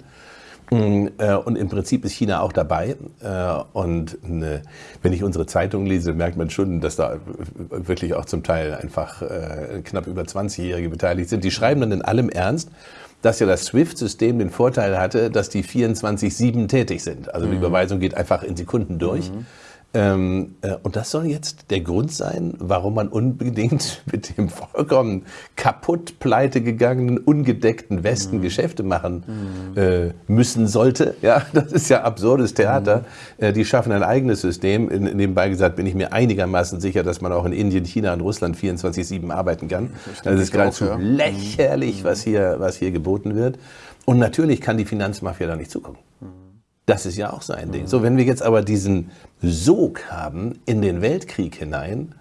Mm, äh, und im Prinzip ist China auch dabei. Äh, und ne, wenn ich unsere Zeitung lese, merkt man schon, dass da wirklich auch zum Teil einfach äh, knapp über 20-Jährige beteiligt sind. Die schreiben dann in allem Ernst, dass ja das SWIFT-System den Vorteil hatte, dass die 24-7 tätig sind. Also die mhm. Überweisung geht einfach in Sekunden durch. Mhm. Ähm, äh, und das soll jetzt der Grund sein, warum man unbedingt mit dem vollkommen kaputt pleite gegangenen, ungedeckten Westen mhm. Geschäfte machen mhm. äh, müssen sollte. Ja, das ist ja absurdes Theater. Mhm. Äh, die schaffen ein eigenes System. In, nebenbei gesagt bin ich mir einigermaßen sicher, dass man auch in Indien, China und Russland 24-7 arbeiten kann. Das, das ist geradezu ja. lächerlich, was hier, was hier geboten wird. Und natürlich kann die Finanzmafia da nicht zugucken. Mhm. Das ist ja auch so ein Ding. So, wenn wir jetzt aber diesen Sog haben in den Weltkrieg hinein,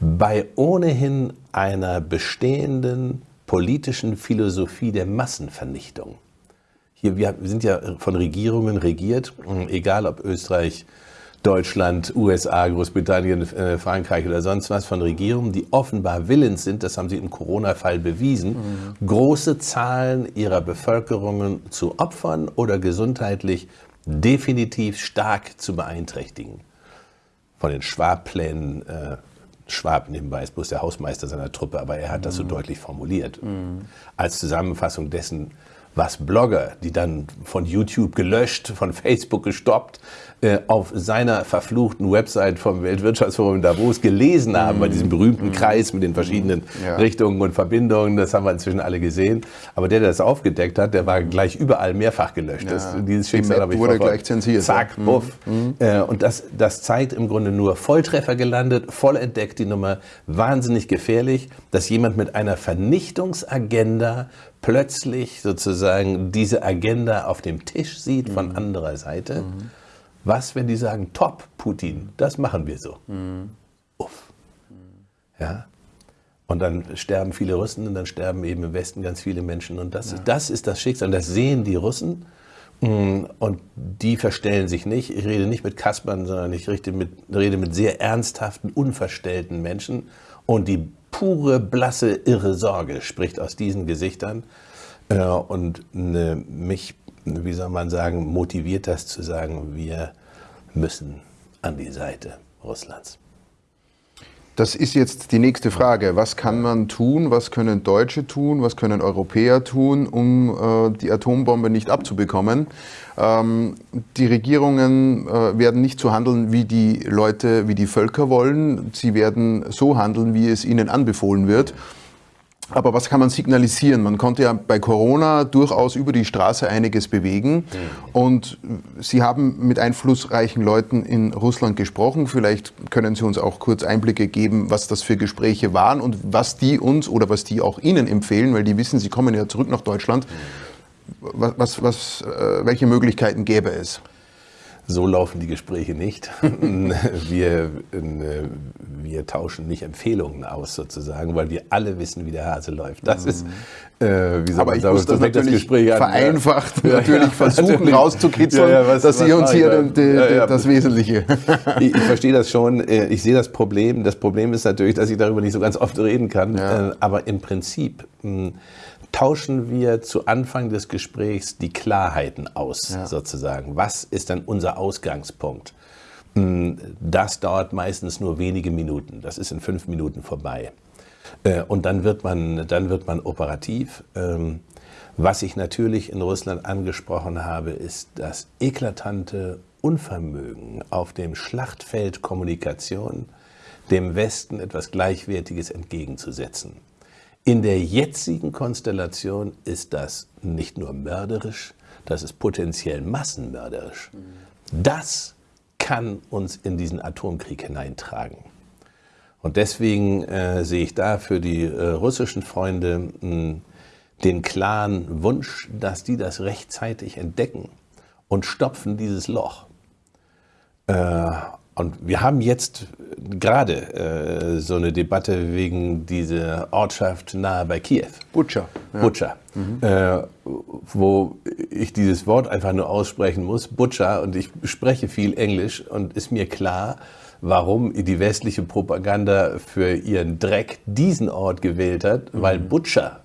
bei ohnehin einer bestehenden politischen Philosophie der Massenvernichtung. Hier, wir sind ja von Regierungen regiert, egal ob Österreich, Deutschland, USA, Großbritannien, äh, Frankreich oder sonst was, von Regierungen, die offenbar willens sind, das haben sie im Corona-Fall bewiesen, mhm. große Zahlen ihrer Bevölkerungen zu opfern oder gesundheitlich definitiv stark zu beeinträchtigen. Von den Schwab-Plänen, äh, Schwab nebenbei ist bloß der Hausmeister seiner Truppe, aber er hat das so mhm. deutlich formuliert. Mhm. Als Zusammenfassung dessen, was Blogger, die dann von YouTube gelöscht, von Facebook gestoppt, äh, auf seiner verfluchten Website vom Weltwirtschaftsforum in Davos gelesen haben, bei diesem berühmten mm. Kreis mit den verschiedenen ja. Richtungen und Verbindungen. Das haben wir inzwischen alle gesehen. Aber der, der das aufgedeckt hat, der war gleich überall mehrfach gelöscht. Ja. Das, dieses Schicksal habe ich wurde gleich zensiert. Zack, ja. buff. Mm. Äh, und das, das zeigt im Grunde nur Volltreffer gelandet, voll entdeckt die Nummer, wahnsinnig gefährlich, dass jemand mit einer Vernichtungsagenda plötzlich sozusagen diese Agenda auf dem Tisch sieht von mhm. anderer Seite. Mhm. Was, wenn die sagen, top, Putin, das machen wir so. Mhm. Uff. Ja. Und dann sterben viele Russen und dann sterben eben im Westen ganz viele Menschen. Und das, ja. das ist das Schicksal. Und das sehen die Russen. Mm, und die verstellen sich nicht. Ich rede nicht mit Kaspern, sondern ich rede mit, rede mit sehr ernsthaften, unverstellten Menschen. Und die pure, blasse, irre Sorge spricht aus diesen Gesichtern. Äh, und mich wie soll man sagen, motiviert das zu sagen, wir müssen an die Seite Russlands. Das ist jetzt die nächste Frage. Was kann man tun? Was können Deutsche tun? Was können Europäer tun, um äh, die Atombombe nicht abzubekommen? Ähm, die Regierungen äh, werden nicht so handeln, wie die Leute, wie die Völker wollen. Sie werden so handeln, wie es ihnen anbefohlen wird. Aber was kann man signalisieren? Man konnte ja bei Corona durchaus über die Straße einiges bewegen. Mhm. Und Sie haben mit einflussreichen Leuten in Russland gesprochen. Vielleicht können Sie uns auch kurz Einblicke geben, was das für Gespräche waren und was die uns oder was die auch Ihnen empfehlen, weil die wissen, Sie kommen ja zurück nach Deutschland. Was, was, was, äh, welche Möglichkeiten gäbe es? So laufen die Gespräche nicht. wir, wir tauschen nicht Empfehlungen aus sozusagen, weil wir alle wissen, wie der Hase läuft. Das ist, äh, wie soll Aber man ich sagen, muss das das Gespräch vereinfacht an, ja. natürlich ja, versuchen natürlich. rauszukitzeln, ja, was, dass Sie uns hier den, den, das Wesentliche. ich, ich, verstehe das schon. Äh, ich sehe das Problem. Das Problem ist natürlich, dass ich darüber nicht so ganz oft reden kann. Äh, aber im Prinzip hm, tauschen wir zu Anfang des Gesprächs die Klarheiten aus, ja. sozusagen. Was ist dann unser Ausgangspunkt? Hm, das dauert meistens nur wenige Minuten. Das ist in fünf Minuten vorbei. Äh, und dann wird man, dann wird man operativ. Ähm, was ich natürlich in Russland angesprochen habe, ist das eklatante Unvermögen auf dem Schlachtfeld Kommunikation dem Westen etwas Gleichwertiges entgegenzusetzen. In der jetzigen Konstellation ist das nicht nur mörderisch, das ist potenziell massenmörderisch. Das kann uns in diesen Atomkrieg hineintragen. Und deswegen äh, sehe ich da für die äh, russischen Freunde mh, den klaren Wunsch, dass die das rechtzeitig entdecken und stopfen dieses Loch. Äh, und wir haben jetzt gerade äh, so eine Debatte wegen dieser Ortschaft nahe bei Kiew. Butcher. Ja. Butcher. Mhm. Äh, wo ich dieses Wort einfach nur aussprechen muss, Butcher, und ich spreche viel Englisch und ist mir klar, warum die westliche Propaganda für ihren Dreck diesen Ort gewählt hat, mhm. weil Butcher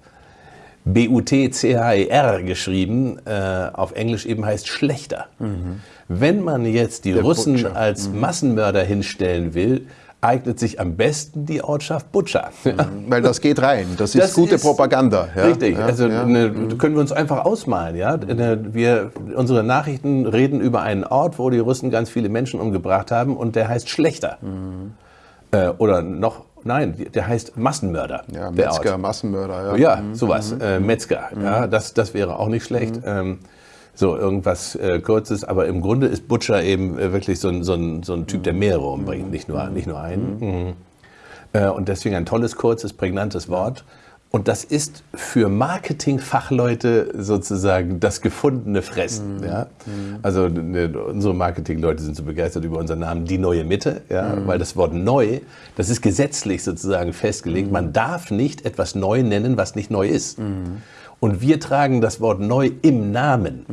B-U-T-C-H-E-R geschrieben, äh, auf Englisch eben heißt schlechter. Mhm. Wenn man jetzt die Der Russen Butcher. als mhm. Massenmörder hinstellen will, eignet sich am besten die Ortschaft Butcher. Mhm. Weil das geht rein, das ist das gute ist Propaganda. Ja? Richtig, ja, also ja. Ne, mhm. können wir uns einfach ausmalen. Ja? Ne, wir, unsere Nachrichten reden über einen Ort, wo die Russen ganz viele Menschen umgebracht haben und der heißt Schlechter. Mhm. Äh, oder noch Nein, der heißt Massenmörder. Ja, Metzger, Massenmörder. Ja, ja mhm. sowas. Äh, Metzger. Mhm. Ja, das, das wäre auch nicht schlecht. Ähm, so irgendwas äh, Kurzes, aber im Grunde ist Butcher eben äh, wirklich so ein, so, ein, so ein Typ, der mehrere umbringt, nicht nur, nicht nur einen. Mhm. Äh, und deswegen ein tolles, kurzes, prägnantes Wort. Und das ist für Marketingfachleute sozusagen das gefundene Fressen. Mhm. Ja? Mhm. Also ne, unsere Marketingleute sind so begeistert über unseren Namen Die Neue Mitte, ja? Mhm. weil das Wort neu, das ist gesetzlich sozusagen festgelegt. Mhm. Man darf nicht etwas neu nennen, was nicht neu ist. Mhm. Und wir tragen das Wort neu im Namen.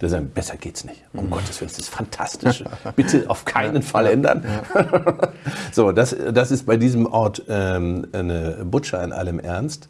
Mhm. Sagen, besser geht's nicht. Um mhm. Gottes Willen, das ist fantastisch. Bitte auf keinen Fall ändern. so, das, das ist bei diesem Ort ähm, eine Butcher in allem Ernst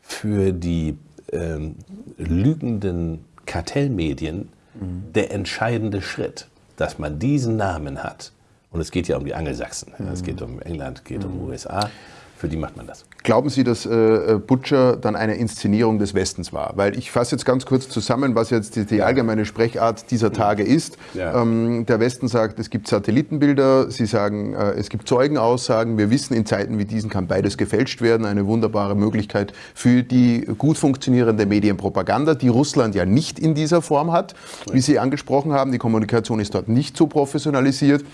für die ähm, lügenden Kartellmedien mhm. der entscheidende Schritt, dass man diesen Namen hat. Und es geht ja um die Angelsachsen. Mhm. Es geht um England, es geht um USA. Für die macht man das. Glauben Sie, dass äh, äh, Butcher dann eine Inszenierung des Westens war? Weil ich fasse jetzt ganz kurz zusammen, was jetzt die, die allgemeine Sprechart dieser mhm. Tage ist. Ja. Ähm, der Westen sagt, es gibt Satellitenbilder, Sie sagen, äh, es gibt Zeugenaussagen. Wir wissen, in Zeiten wie diesen kann beides gefälscht werden. Eine wunderbare Möglichkeit für die gut funktionierende Medienpropaganda, die Russland ja nicht in dieser Form hat, wie Sie angesprochen haben. Die Kommunikation ist dort nicht so professionalisiert.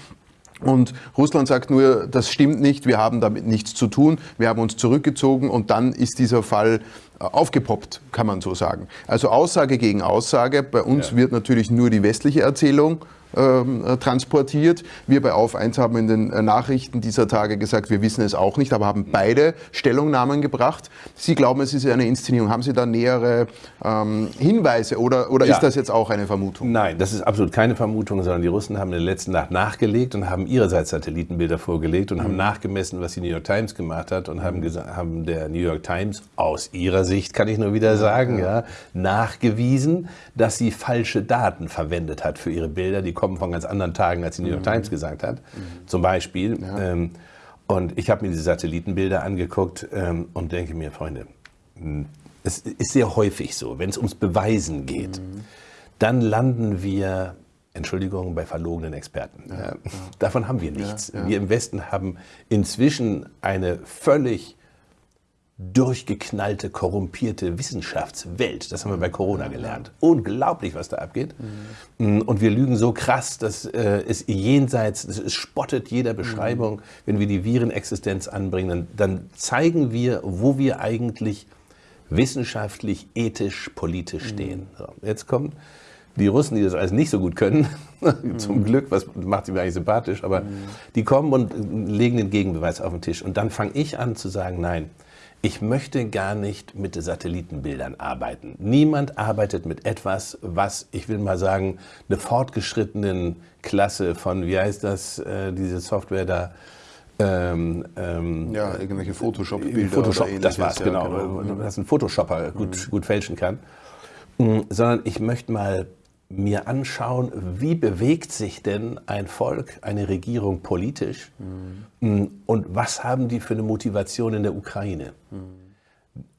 Und Russland sagt nur, das stimmt nicht, wir haben damit nichts zu tun, wir haben uns zurückgezogen und dann ist dieser Fall äh, aufgepoppt, kann man so sagen. Also Aussage gegen Aussage. Bei uns ja. wird natürlich nur die westliche Erzählung transportiert. Wir bei Auf 1 haben in den äh, Nachrichten dieser Tage gesagt, wir wissen es auch nicht, aber haben beide Stellungnahmen gebracht. Sie glauben, es ist eine Inszenierung. Haben Sie da nähere ähm, Hinweise oder, oder ja. ist das jetzt auch eine Vermutung? Nein, das ist absolut keine Vermutung, sondern die Russen haben in der letzten Nacht nachgelegt und haben ihrerseits Satellitenbilder vorgelegt und mhm. haben nachgemessen, was die New York Times gemacht hat und haben, haben der New York Times aus ihrer Sicht, kann ich nur wieder sagen, ja. ja nachgewiesen, dass sie falsche Daten verwendet hat für ihre Bilder. Die kommen von ganz anderen Tagen, als die New York mhm. Times gesagt hat, mhm. zum Beispiel. Ja. Ähm, und ich habe mir diese Satellitenbilder angeguckt ähm, und denke mir, Freunde, hm, es ist sehr häufig so, wenn es ums Beweisen geht, mhm. dann landen wir Entschuldigung, bei verlogenen Experten. Ja, ja. Davon haben wir nichts. Ja, wir im Westen haben inzwischen eine völlig durchgeknallte, korrumpierte Wissenschaftswelt. Das haben wir bei Corona gelernt. Unglaublich, was da abgeht. Mhm. Und wir lügen so krass, dass äh, es jenseits, es spottet jeder Beschreibung. Mhm. Wenn wir die Virenexistenz anbringen, dann, dann, zeigen wir, wo wir eigentlich wissenschaftlich, ethisch, politisch mhm. stehen. So, jetzt kommen die Russen, die das alles nicht so gut können, zum mhm. Glück, was macht sie mir eigentlich sympathisch, aber mhm. die kommen und legen den Gegenbeweis auf den Tisch. Und dann fange ich an zu sagen, nein, ich möchte gar nicht mit Satellitenbildern arbeiten. Niemand arbeitet mit etwas, was, ich will mal sagen, eine fortgeschrittenen Klasse von, wie heißt das, äh, diese Software da, ähm, ähm, ja, irgendwelche Photoshop-Bilder. Photoshop, das war's, ja, genau. genau. Dass ein Photoshopper gut, mhm. gut fälschen kann. Mhm, sondern ich möchte mal mir anschauen, wie bewegt sich denn ein Volk, eine Regierung politisch mhm. und was haben die für eine Motivation in der Ukraine. Mhm.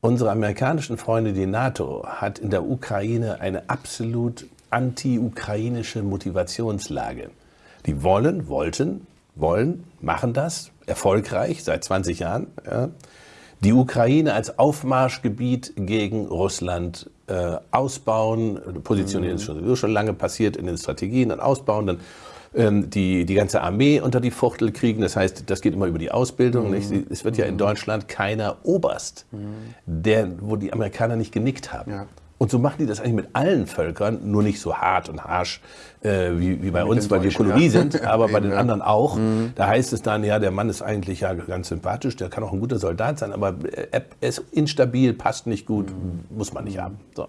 Unsere amerikanischen Freunde, die NATO, hat in der Ukraine eine absolut anti-ukrainische Motivationslage. Die wollen, wollten, wollen, machen das erfolgreich seit 20 Jahren. Ja, die Ukraine als Aufmarschgebiet gegen Russland äh, ausbauen, positionieren mhm. ist sowieso schon lange passiert in den Strategien, dann ausbauen, dann ähm, die, die ganze Armee unter die Fuchtel kriegen. Das heißt, das geht immer über die Ausbildung. Mhm. Nicht? Es wird ja in Deutschland keiner Oberst, mhm. der, wo die Amerikaner nicht genickt haben. Ja. Und so machen die das eigentlich mit allen Völkern, nur nicht so hart und harsch äh, wie, wie bei mit uns, weil wir Kolonie ja. sind, aber bei den anderen auch. Mhm. Da heißt es dann, ja, der Mann ist eigentlich ja ganz sympathisch, der kann auch ein guter Soldat sein, aber er ist instabil, passt nicht gut, mhm. muss man nicht haben. So.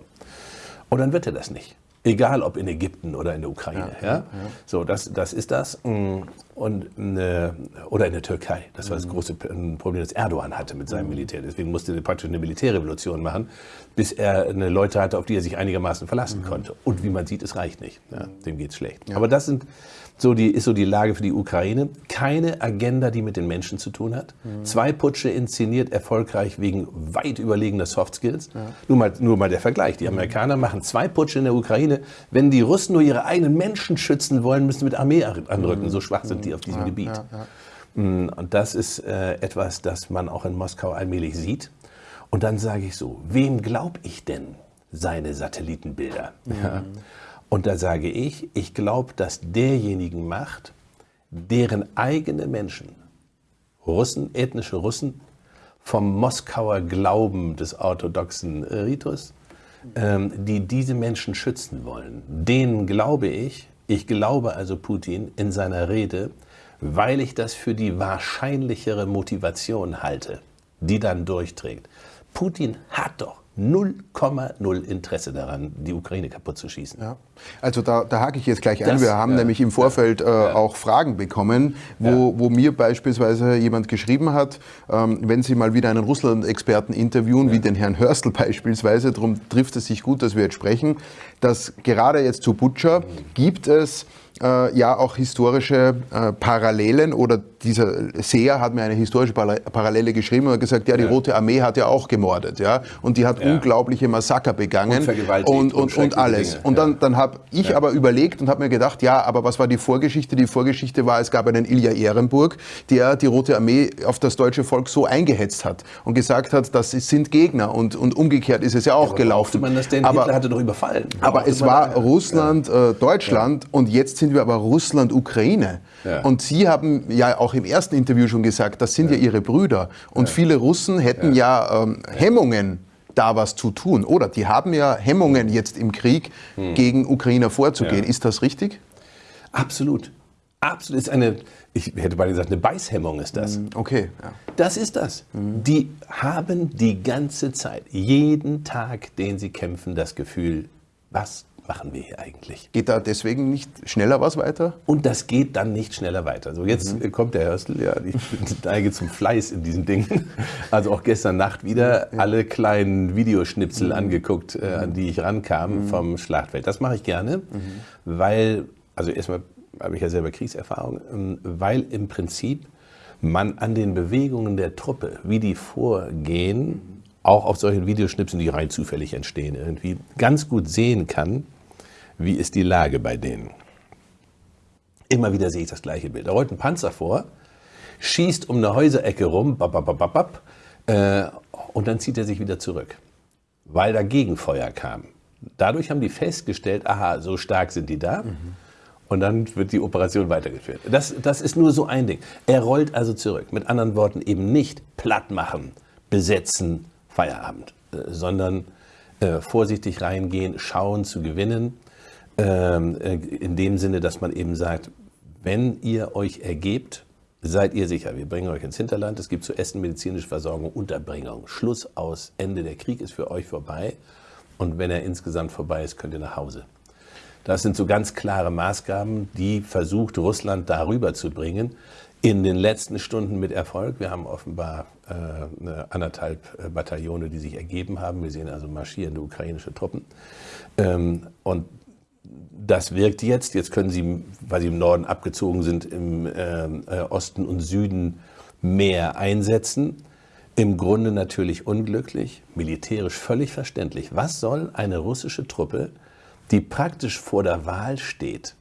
Und dann wird er das nicht. Egal ob in Ägypten oder in der Ukraine. Ja, ja? ja. So, das, das ist das. Mm, und, äh, oder in der Türkei. Das war das mhm. große Problem, das Erdogan hatte mit seinem mhm. Militär. Deswegen musste er praktisch eine Militärrevolution machen, bis er eine Leute hatte, auf die er sich einigermaßen verlassen mhm. konnte. Und wie man sieht, es reicht nicht. Dem geht's schlecht. Aber das sind so die, ist so die Lage für die Ukraine. Keine Agenda, die mit den Menschen zu tun hat. Mhm. Zwei Putsche inszeniert erfolgreich wegen weit überlegener Soft Skills. Ja. Nur, mal, nur mal der Vergleich. Die Amerikaner machen zwei Putsche in der Ukraine. Wenn die Russen nur ihre eigenen Menschen schützen wollen, müssen sie mit Armee anrücken. Mhm. So schwach sind die auf diesem ja, Gebiet. Ja, mm, Und das ist äh, etwas, das man auch in Moskau allmählich sieht. Und dann sage ich so, wem glaube ich denn seine Satellitenbilder? Mhm. Ja. Und da sage ich, ich glaube, dass derjenigen Macht, deren eigene Menschen, Russen, ethnische Russen, vom Moskauer Glauben des orthodoxen Ritus, ähm, die diese Menschen schützen wollen. Denen glaube ich, ich glaube also Putin in seiner Rede, weil ich das für die wahrscheinlichere Motivation halte, die dann durchträgt. Putin hat doch 0,0 Interesse daran, die Ukraine kaputt zu schießen. Ja. Also da, da hake ich jetzt gleich ein. Das, Wir haben ja, nämlich im Vorfeld äh, ja. auch Fragen bekommen, wo, wo mir beispielsweise jemand geschrieben hat, ähm, wenn Sie mal wieder einen Russland-Experten interviewen, wie den Herrn Hörstel beispielsweise, darum trifft es sich gut, dass wir jetzt sprechen, dass gerade jetzt zu Butcher mhm. gibt es äh, ja auch historische äh, Parallelen oder dieser Seher hat mir eine historische Parallele geschrieben und hat gesagt, ja, die ja. Rote Armee hat ja auch gemordet, ja, und die hat ja. unglaubliche Massaker begangen und, und, und, und alles. Dinge. Und dann, dann habe ich aber überlegt und habe mir gedacht, ja, aber was war die Vorgeschichte? Die Vorgeschichte war, es gab einen Ilja Ehrenburg, der die Rote Armee auf das deutsche Volk so eingehetzt hat und gesagt hat, das sind Gegner und, und umgekehrt ist es ja auch gelaufen. Man das denn? aber, Hitler hatte doch überfallen. Aber es war Russland, äh, Deutschland und jetzt sind wir aber Russland, Ukraine. Ja. Und Sie haben ja auch im ersten Interview schon gesagt, das sind ja, ja Ihre Brüder. Und ja. viele Russen hätten ja, ähm, Hemmungen, da was zu tun. Oder die haben ja Hemmungen jetzt im Krieg hm. gegen Ukrainer vorzugehen. Ist das richtig? Absolut. Absolut. Ist eine, ich hätte mal gesagt, eine Beißhemmung ist das. Hm, okay. Ja. Das ist das. Mhm. Die haben die ganze Zeit, jeden Tag, den sie kämpfen, das Gefühl, was machen wir hier eigentlich? Geht da deswegen nicht schneller was weiter? Und das geht dann nicht schneller weiter. So, jetzt mhm. kommt der Hörstel, ja, ich neige zum Fleiß in diesen Dingen. Also auch gestern Nacht wieder ja. alle kleinen Videoschnipsel mhm. angeguckt, äh, an die ich rankam mhm. vom Schlachtfeld. Das mache ich gerne, mhm. weil, also erstmal habe ich ja selber Kriegserfahrung, ähm, weil im Prinzip man an den Bewegungen der Truppe, wie die vorgehen, auch auf solchen Videoschnipseln, die rein zufällig entstehen, irgendwie ganz gut sehen kann, wie ist die Lage bei denen. Immer wieder sehe ich das gleiche Bild. Da rollt ein Panzer vor, schießt um eine Häuserecke rum, bap, bap, bap, bap, äh, und dann zieht er sich wieder zurück, weil da Gegenfeuer kam. Dadurch haben die festgestellt, aha, so stark sind die da. Mhm. Und dann wird die Operation weitergeführt. Das, das ist nur so ein Ding. Er rollt also zurück. Mit anderen Worten eben nicht platt machen, besetzen, Feierabend, äh, sondern äh, vorsichtig reingehen, schauen zu gewinnen. Ähm, äh, in dem Sinne, dass man eben sagt, wenn ihr euch ergebt, seid ihr sicher, wir bringen euch ins Hinterland, es gibt zu Essen, medizinische Versorgung, Unterbringung. Schluss aus, Ende, der Krieg ist für euch vorbei. Und wenn er insgesamt vorbei ist, könnt ihr nach Hause. Das sind so ganz klare Maßgaben, die versucht Russland darüber zu bringen in den letzten Stunden mit Erfolg. Wir haben offenbar äh, anderthalb äh, Bataillone, die sich ergeben haben. Wir sehen also marschierende ukrainische Truppen. Ähm, und das wirkt jetzt. Jetzt können sie, weil sie im Norden abgezogen sind, im äh, äh, Osten und Süden mehr einsetzen. Im Grunde natürlich unglücklich, militärisch völlig verständlich. Was soll eine russische Truppe, die praktisch vor der Wahl steht,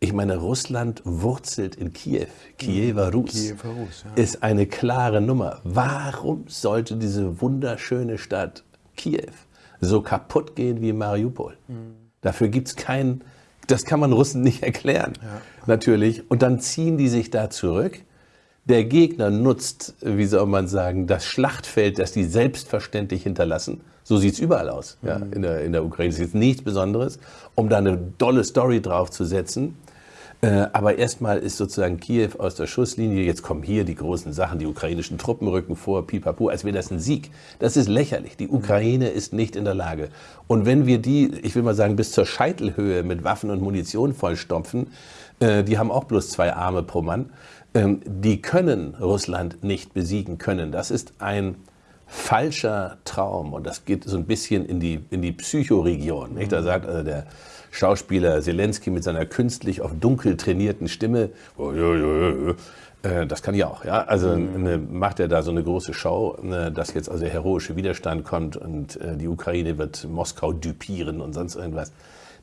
ich meine, Russland wurzelt in Kiew. Kiewer Rus, Kiewer Rus ja. ist eine klare Nummer. Warum sollte diese wunderschöne Stadt Kiew so kaputt gehen wie Mariupol? Mhm. Dafür gibt es kein, Das kann man Russen nicht erklären, ja. natürlich. Und dann ziehen die sich da zurück. Der Gegner nutzt, wie soll man sagen, das Schlachtfeld, das die selbstverständlich hinterlassen. So sieht es überall aus ja, mhm. in, der, in der Ukraine. Das ist jetzt nichts Besonderes, um da eine dolle Story draufzusetzen. Äh, aber erstmal ist sozusagen Kiew aus der Schusslinie. Jetzt kommen hier die großen Sachen, die ukrainischen Truppen rücken vor, pipapo, als wäre das ein Sieg. Das ist lächerlich. Die Ukraine ist nicht in der Lage. Und wenn wir die, ich will mal sagen, bis zur Scheitelhöhe mit Waffen und Munition vollstopfen, äh, die haben auch bloß zwei Arme pro Mann, ähm, die können Russland nicht besiegen können. Das ist ein falscher Traum und das geht so ein bisschen in die, in die Psychoregion. Nicht? Da sagt also der Schauspieler Zelensky mit seiner künstlich auf dunkel trainierten Stimme, oh, ja, ja, äh, das kann ich auch. Ja? Also ne, macht er da so eine große Show, ne, dass jetzt also der heroische Widerstand kommt und äh, die Ukraine wird Moskau dupieren und sonst irgendwas.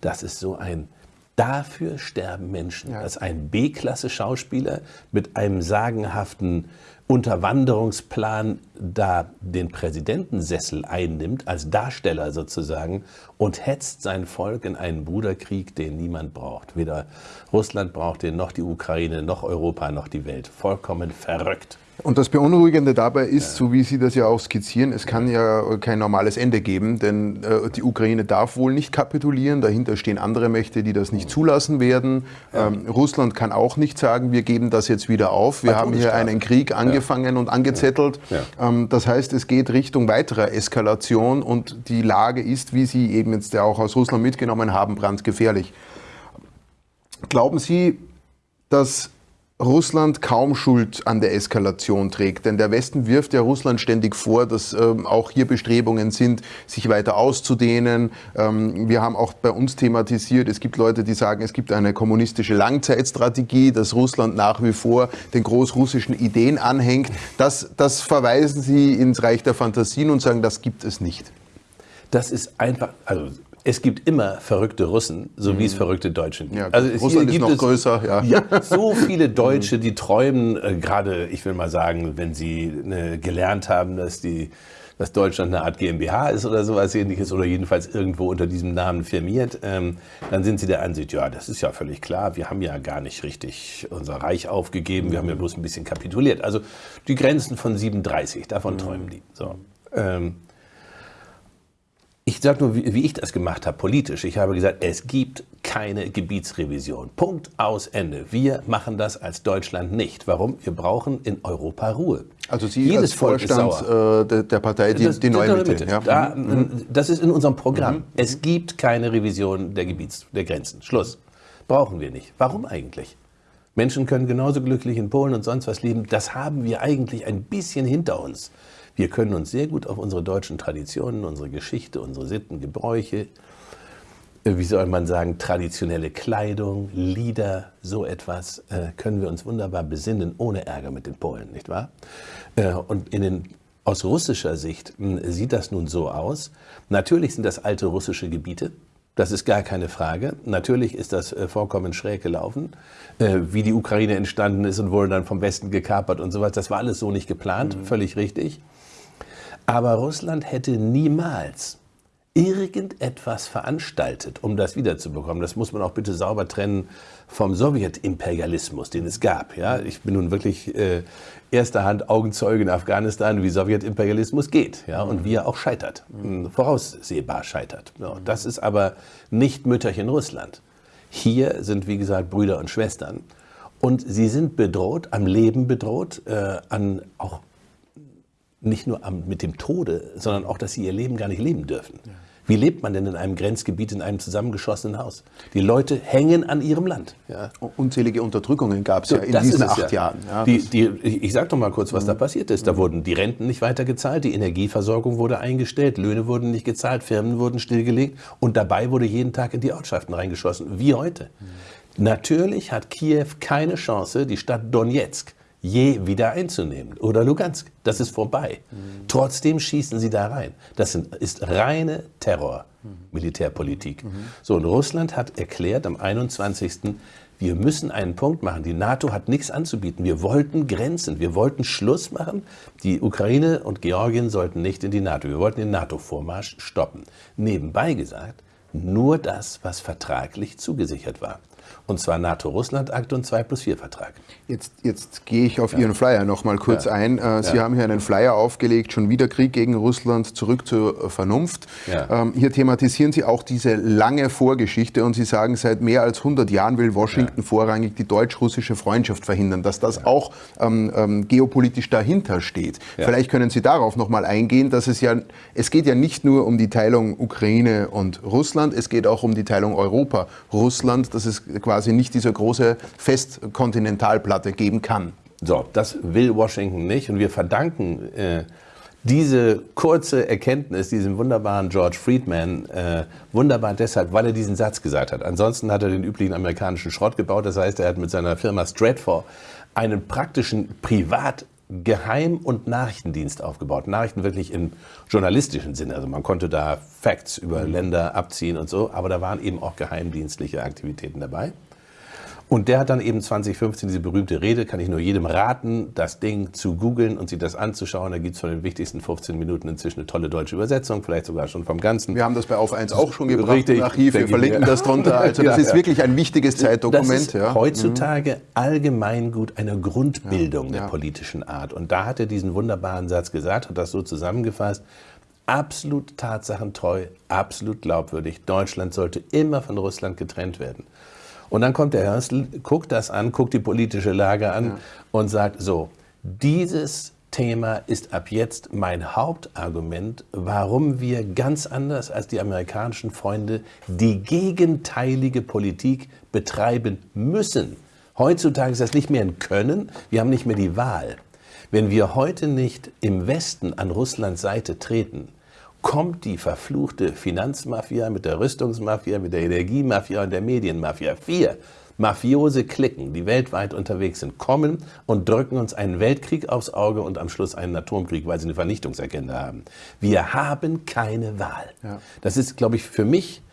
Das ist so ein Dafür sterben Menschen. Ja. Dass ein B-Klasse-Schauspieler mit einem sagenhaften Unterwanderungsplan da den Präsidentensessel einnimmt, als Darsteller sozusagen, und hetzt sein Volk in einen Bruderkrieg, den niemand braucht. Weder Russland braucht den, noch die Ukraine, noch Europa, noch die Welt. Vollkommen verrückt. Und das Beunruhigende dabei ist, ja. so wie Sie das ja auch skizzieren, es kann ja kein normales Ende geben, denn äh, die Ukraine darf wohl nicht kapitulieren. Dahinter stehen andere Mächte, die das nicht zulassen werden. Ja. Ähm, Russland kann auch nicht sagen, wir geben das jetzt wieder auf. Wir haben hier einen Krieg angefangen ja. und angezettelt. Ähm, das heißt, es geht Richtung weiterer Eskalation und die Lage ist, wie Sie eben jetzt ja auch aus Russland mitgenommen haben, brandgefährlich. Glauben Sie, dass Russland kaum Schuld an der Eskalation trägt. Denn der Westen wirft ja Russland ständig vor, dass ähm, auch hier Bestrebungen sind, sich weiter auszudehnen. Ähm, wir haben auch bei uns thematisiert, es gibt Leute, die sagen, es gibt eine kommunistische Langzeitstrategie, dass Russland nach wie vor den großrussischen Ideen anhängt. Das, das verweisen Sie ins Reich der Fantasien und sagen, das gibt es nicht. Das ist einfach, also es gibt immer verrückte Russen, so mhm. wie es mhm. verrückte Deutsche gibt. Ja, also es, Russland ist noch größer, ja. ja. So viele Deutsche, die träumen, äh, gerade, ich will mal sagen, wenn sie äh, gelernt haben, dass die dass Deutschland eine Art GmbH ist oder sowas ähnliches oder jedenfalls irgendwo unter diesem Namen firmiert, ähm, dann sind sie der Ansicht, ja, das ist ja völlig klar, wir haben ja gar nicht richtig unser Reich aufgegeben, wir haben ja bloß ein bisschen kapituliert. Also die Grenzen von 37, davon mhm. träumen die. So. Ähm, ich sage nur, wie, wie, ich das gemacht habe, politisch. Ich habe gesagt, es gibt keine Gebietsrevision. Punkt aus Ende. Wir machen das als Deutschland nicht. Warum? Wir brauchen in Europa Ruhe. Also Sie Jedes als Vorstand äh, der, der, Partei, die, das, die neue Mitte. Mitte. Ja. Da, mhm. Das ist in unserem Programm. Mhm. Es gibt keine Revision der Gebiets, der Grenzen. Schluss. Brauchen wir nicht. Warum eigentlich? Menschen können genauso glücklich in Polen und sonst was leben. Das haben wir eigentlich ein bisschen hinter uns. Wir können uns sehr gut auf unsere deutschen Traditionen, unsere Geschichte, unsere Sitten, Gebräuche, äh, wie soll man sagen, traditionelle Kleidung, Lieder, so etwas, äh, können wir uns wunderbar besinnen, ohne Ärger mit den Polen, nicht wahr? Äh, und in den, aus russischer Sicht hm, sieht das nun so aus. Natürlich sind das alte russische Gebiete, das ist gar keine Frage. Natürlich ist das vollkommen schräg gelaufen, wie die Ukraine entstanden ist und wurde dann vom Westen gekapert und sowas. Das war alles so nicht geplant, mhm. völlig richtig. Aber Russland hätte niemals irgendetwas veranstaltet, um das wiederzubekommen. Das muss man auch bitte sauber trennen vom Sowjetimperialismus, den es gab. Ja, ich bin nun wirklich äh, erster Hand Augenzeuge in Afghanistan, wie Sowjetimperialismus geht, ja, und wie er auch scheitert, mhm. voraussehbar scheitert. Ja, das ist aber nicht Mütterchen Russland. Hier sind, wie gesagt, Brüder und Schwestern. Und sie sind bedroht, am Leben bedroht, äh, an auch nicht nur am, mit dem Tode, sondern auch, dass sie ihr Leben gar nicht leben dürfen. Ja. Wie lebt man denn in einem Grenzgebiet, in einem zusammengeschossenen Haus? Die Leute hängen an ihrem Land. Ja. Unzählige Unterdrückungen gab es so, ja in diesen acht ja. Jahren. Ja, die, die, ich sage doch mal kurz, was mhm. da passiert ist. Da mhm. wurden die Renten nicht weiter gezahlt, die Energieversorgung wurde eingestellt, Löhne wurden nicht gezahlt, Firmen wurden stillgelegt und dabei wurde jeden Tag in die Ortschaften reingeschossen, wie heute. Mhm. Natürlich hat Kiew keine Chance, die Stadt Donetsk je wieder einzunehmen. Oder Lugansk. Das ist vorbei. Mhm. Trotzdem schießen sie da rein. Das sind, ist reine Terror, Militärpolitik. Mhm. So, und Russland hat erklärt am 21. Wir müssen einen Punkt machen. Die NATO hat nichts anzubieten. Wir wollten Grenzen. Wir wollten Schluss machen. Die Ukraine und Georgien sollten nicht in die NATO. Wir wollten den NATO-Vormarsch stoppen. Nebenbei gesagt, nur das, was vertraglich zugesichert war. Und zwar NATO-Russland-Akt und 2 plus 4 Vertrag. Jetzt, jetzt gehe ich auf ja. Ihren Flyer noch mal kurz ja. ein. Äh, Sie ja. haben hier einen Flyer aufgelegt, schon wieder Krieg gegen Russland, zurück zur Vernunft. Ähm, hier thematisieren Sie auch diese lange Vorgeschichte und Sie sagen, seit mehr als 100 Jahren will Washington vorrangig die deutsch-russische Freundschaft verhindern, dass das auch ähm, ähm, geopolitisch dahinter steht. Vielleicht können Sie darauf noch mal eingehen, dass es ja, es geht ja nicht nur um die Teilung Ukraine und Russland, es geht auch um die Teilung Europa-Russland, dass es quasi nicht diese große Festkontinentalplatte geben kann. So, das will Washington nicht und wir verdanken äh, diese kurze Erkenntnis diesem wunderbaren George Friedman, äh, wunderbar deshalb, weil er diesen Satz gesagt hat. Ansonsten hat er den üblichen amerikanischen Schrott gebaut. Das heißt, er hat mit seiner Firma Stratfor einen praktischen Privat Geheim- und Nachrichtendienst aufgebaut. Nachrichten wirklich im journalistischen Sinne. Also man konnte da Facts über Länder abziehen und so, aber da waren eben auch geheimdienstliche Aktivitäten dabei. Und der hat dann eben 2015 diese berühmte Rede, kann ich nur jedem raten, das Ding zu googeln und sich das anzuschauen. Da gibt es von den wichtigsten 15 Minuten inzwischen eine tolle deutsche Übersetzung, vielleicht sogar schon vom Ganzen. Wir haben das bei Auf 1 auch schon gebracht Richtig, im Archiv, wir verlinken das drunter. Also das ja, ist wirklich ein wichtiges Zeitdokument. Das ist ja. heutzutage mhm. allgemeingut eine Grundbildung ja, der politischen Art. Und da hat er diesen wunderbaren Satz gesagt, hat das so zusammengefasst, absolut tatsachentreu, absolut glaubwürdig. Deutschland sollte immer von Russland getrennt werden. Und dann kommt der Hörstel, guckt das an, guckt die politische Lage an ja. und sagt so, dieses Thema ist ab jetzt mein Hauptargument, warum wir ganz anders als die amerikanischen Freunde die gegenteilige Politik betreiben müssen. Heutzutage ist das nicht mehr ein Können, wir haben nicht mehr die Wahl. Wenn wir heute nicht im Westen an Russlands Seite treten, kommt die verfluchte Finanzmafia mit der Rüstungsmafia, mit der Energiemafia und der Medienmafia. Vier mafiose Klicken, die weltweit unterwegs sind, kommen und drücken uns einen Weltkrieg aufs Auge und am Schluss einen Atomkrieg, weil sie eine Vernichtungsagenda haben. Wir haben keine Wahl. Ja. Das ist, glaube ich, für mich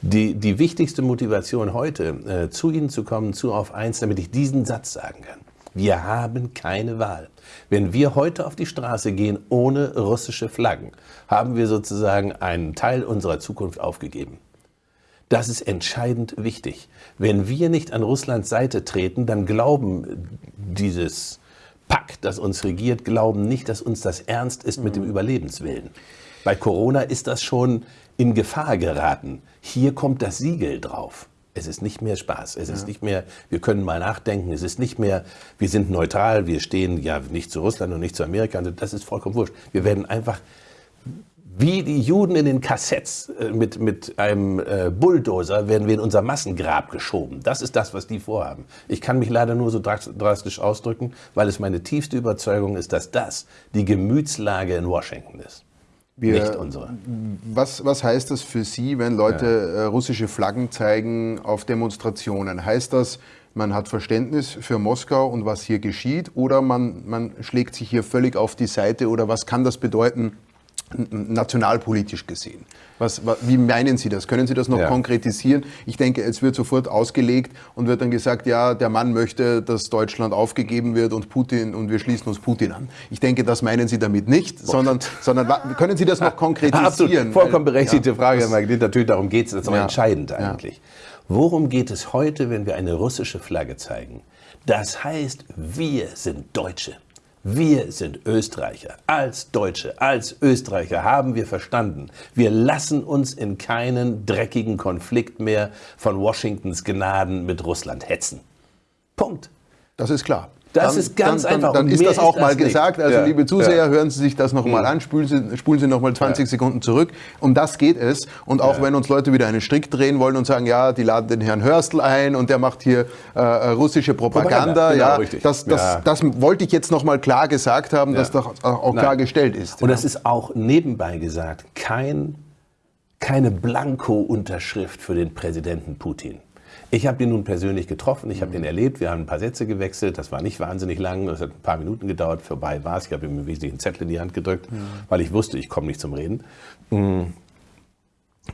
die, die wichtigste Motivation heute, äh, zu Ihnen zu kommen, zu auf eins, damit ich diesen Satz sagen kann. Wir haben keine Wahl. Wenn wir heute auf die Straße gehen ohne russische Flaggen, haben wir sozusagen einen Teil unserer Zukunft aufgegeben. Das ist entscheidend wichtig. Wenn wir nicht an Russlands Seite treten, dann glauben dieses Pack, das uns regiert, glauben nicht, dass uns das ernst ist mit dem mhm. Überlebenswillen. Bei Corona ist das schon in Gefahr geraten. Hier kommt das Siegel drauf. Es ist nicht mehr Spaß. Es ja. ist nicht mehr, wir können mal nachdenken. Es ist nicht mehr, wir sind neutral, wir stehen ja nicht zu Russland und nicht zu Amerika. Also das ist vollkommen wurscht. Wir werden einfach wie die Juden in den Kassetts äh, mit, mit einem äh, Bulldozer werden wir in unser Massengrab geschoben. Das ist das, was die vorhaben. Ich kann mich leider nur so drastisch ausdrücken, weil es meine tiefste Überzeugung ist, dass das die Gemütslage in Washington ist. Wir, nicht unsere. Was, was heißt das für Sie, wenn Leute ja. Äh, russische Flaggen zeigen auf Demonstrationen? Heißt das, man hat Verständnis für Moskau und was hier geschieht oder man, man schlägt sich hier völlig auf die Seite oder was kann das bedeuten nationalpolitisch gesehen? Was, wie meinen Sie das? Können Sie das noch ja. konkretisieren? Ich denke, es wird sofort ausgelegt und wird dann gesagt, ja, der Mann möchte, dass Deutschland aufgegeben wird und Putin und wir schließen uns Putin an. Ich denke, das meinen Sie damit nicht, sondern, sondern können Sie das noch konkretisieren? Absolut, vollkommen berechtigte ja, Frage, Herr Magnet. Natürlich darum geht es, das ist aber ja. entscheidend eigentlich. Worum geht es heute, wenn wir eine russische Flagge zeigen? Das heißt, wir sind Deutsche. Wir sind Österreicher. Als Deutsche, als Österreicher haben wir verstanden, wir lassen uns in keinen dreckigen Konflikt mehr von Washingtons Gnaden mit Russland hetzen. Punkt. Das ist klar. Das dann, ist ganz dann, einfach. Dann, dann ist das auch ist mal das gesagt. Also ja. liebe Zuseher, ja. hören Sie sich das nochmal mhm. an, spulen Sie, spulen Sie nochmal 20 ja. Sekunden zurück. Um das geht es. Und auch wenn uns Leute wieder einen Strick drehen wollen und sagen, ja, die laden den Herrn Hörstel ein und der macht hier äh, russische Propaganda. Propaganda genau, ja, richtig. Das, das, das wollte ich jetzt nochmal klar gesagt haben, dass das auch klar gestellt ist. Und das ist auch nebenbei gesagt kein, keine Blanko-Unterschrift für den Präsidenten Putin. Ich habe ihn nun persönlich getroffen, ich habe mhm. ihn erlebt, wir haben ein paar Sätze gewechselt, das war nicht wahnsinnig lang, das hat ein paar Minuten gedauert, vorbei war es. Ich habe ihm im Wesentlichen einen Zettel in die Hand gedrückt, mhm. weil ich wusste, ich komme nicht zum Reden. Mhm.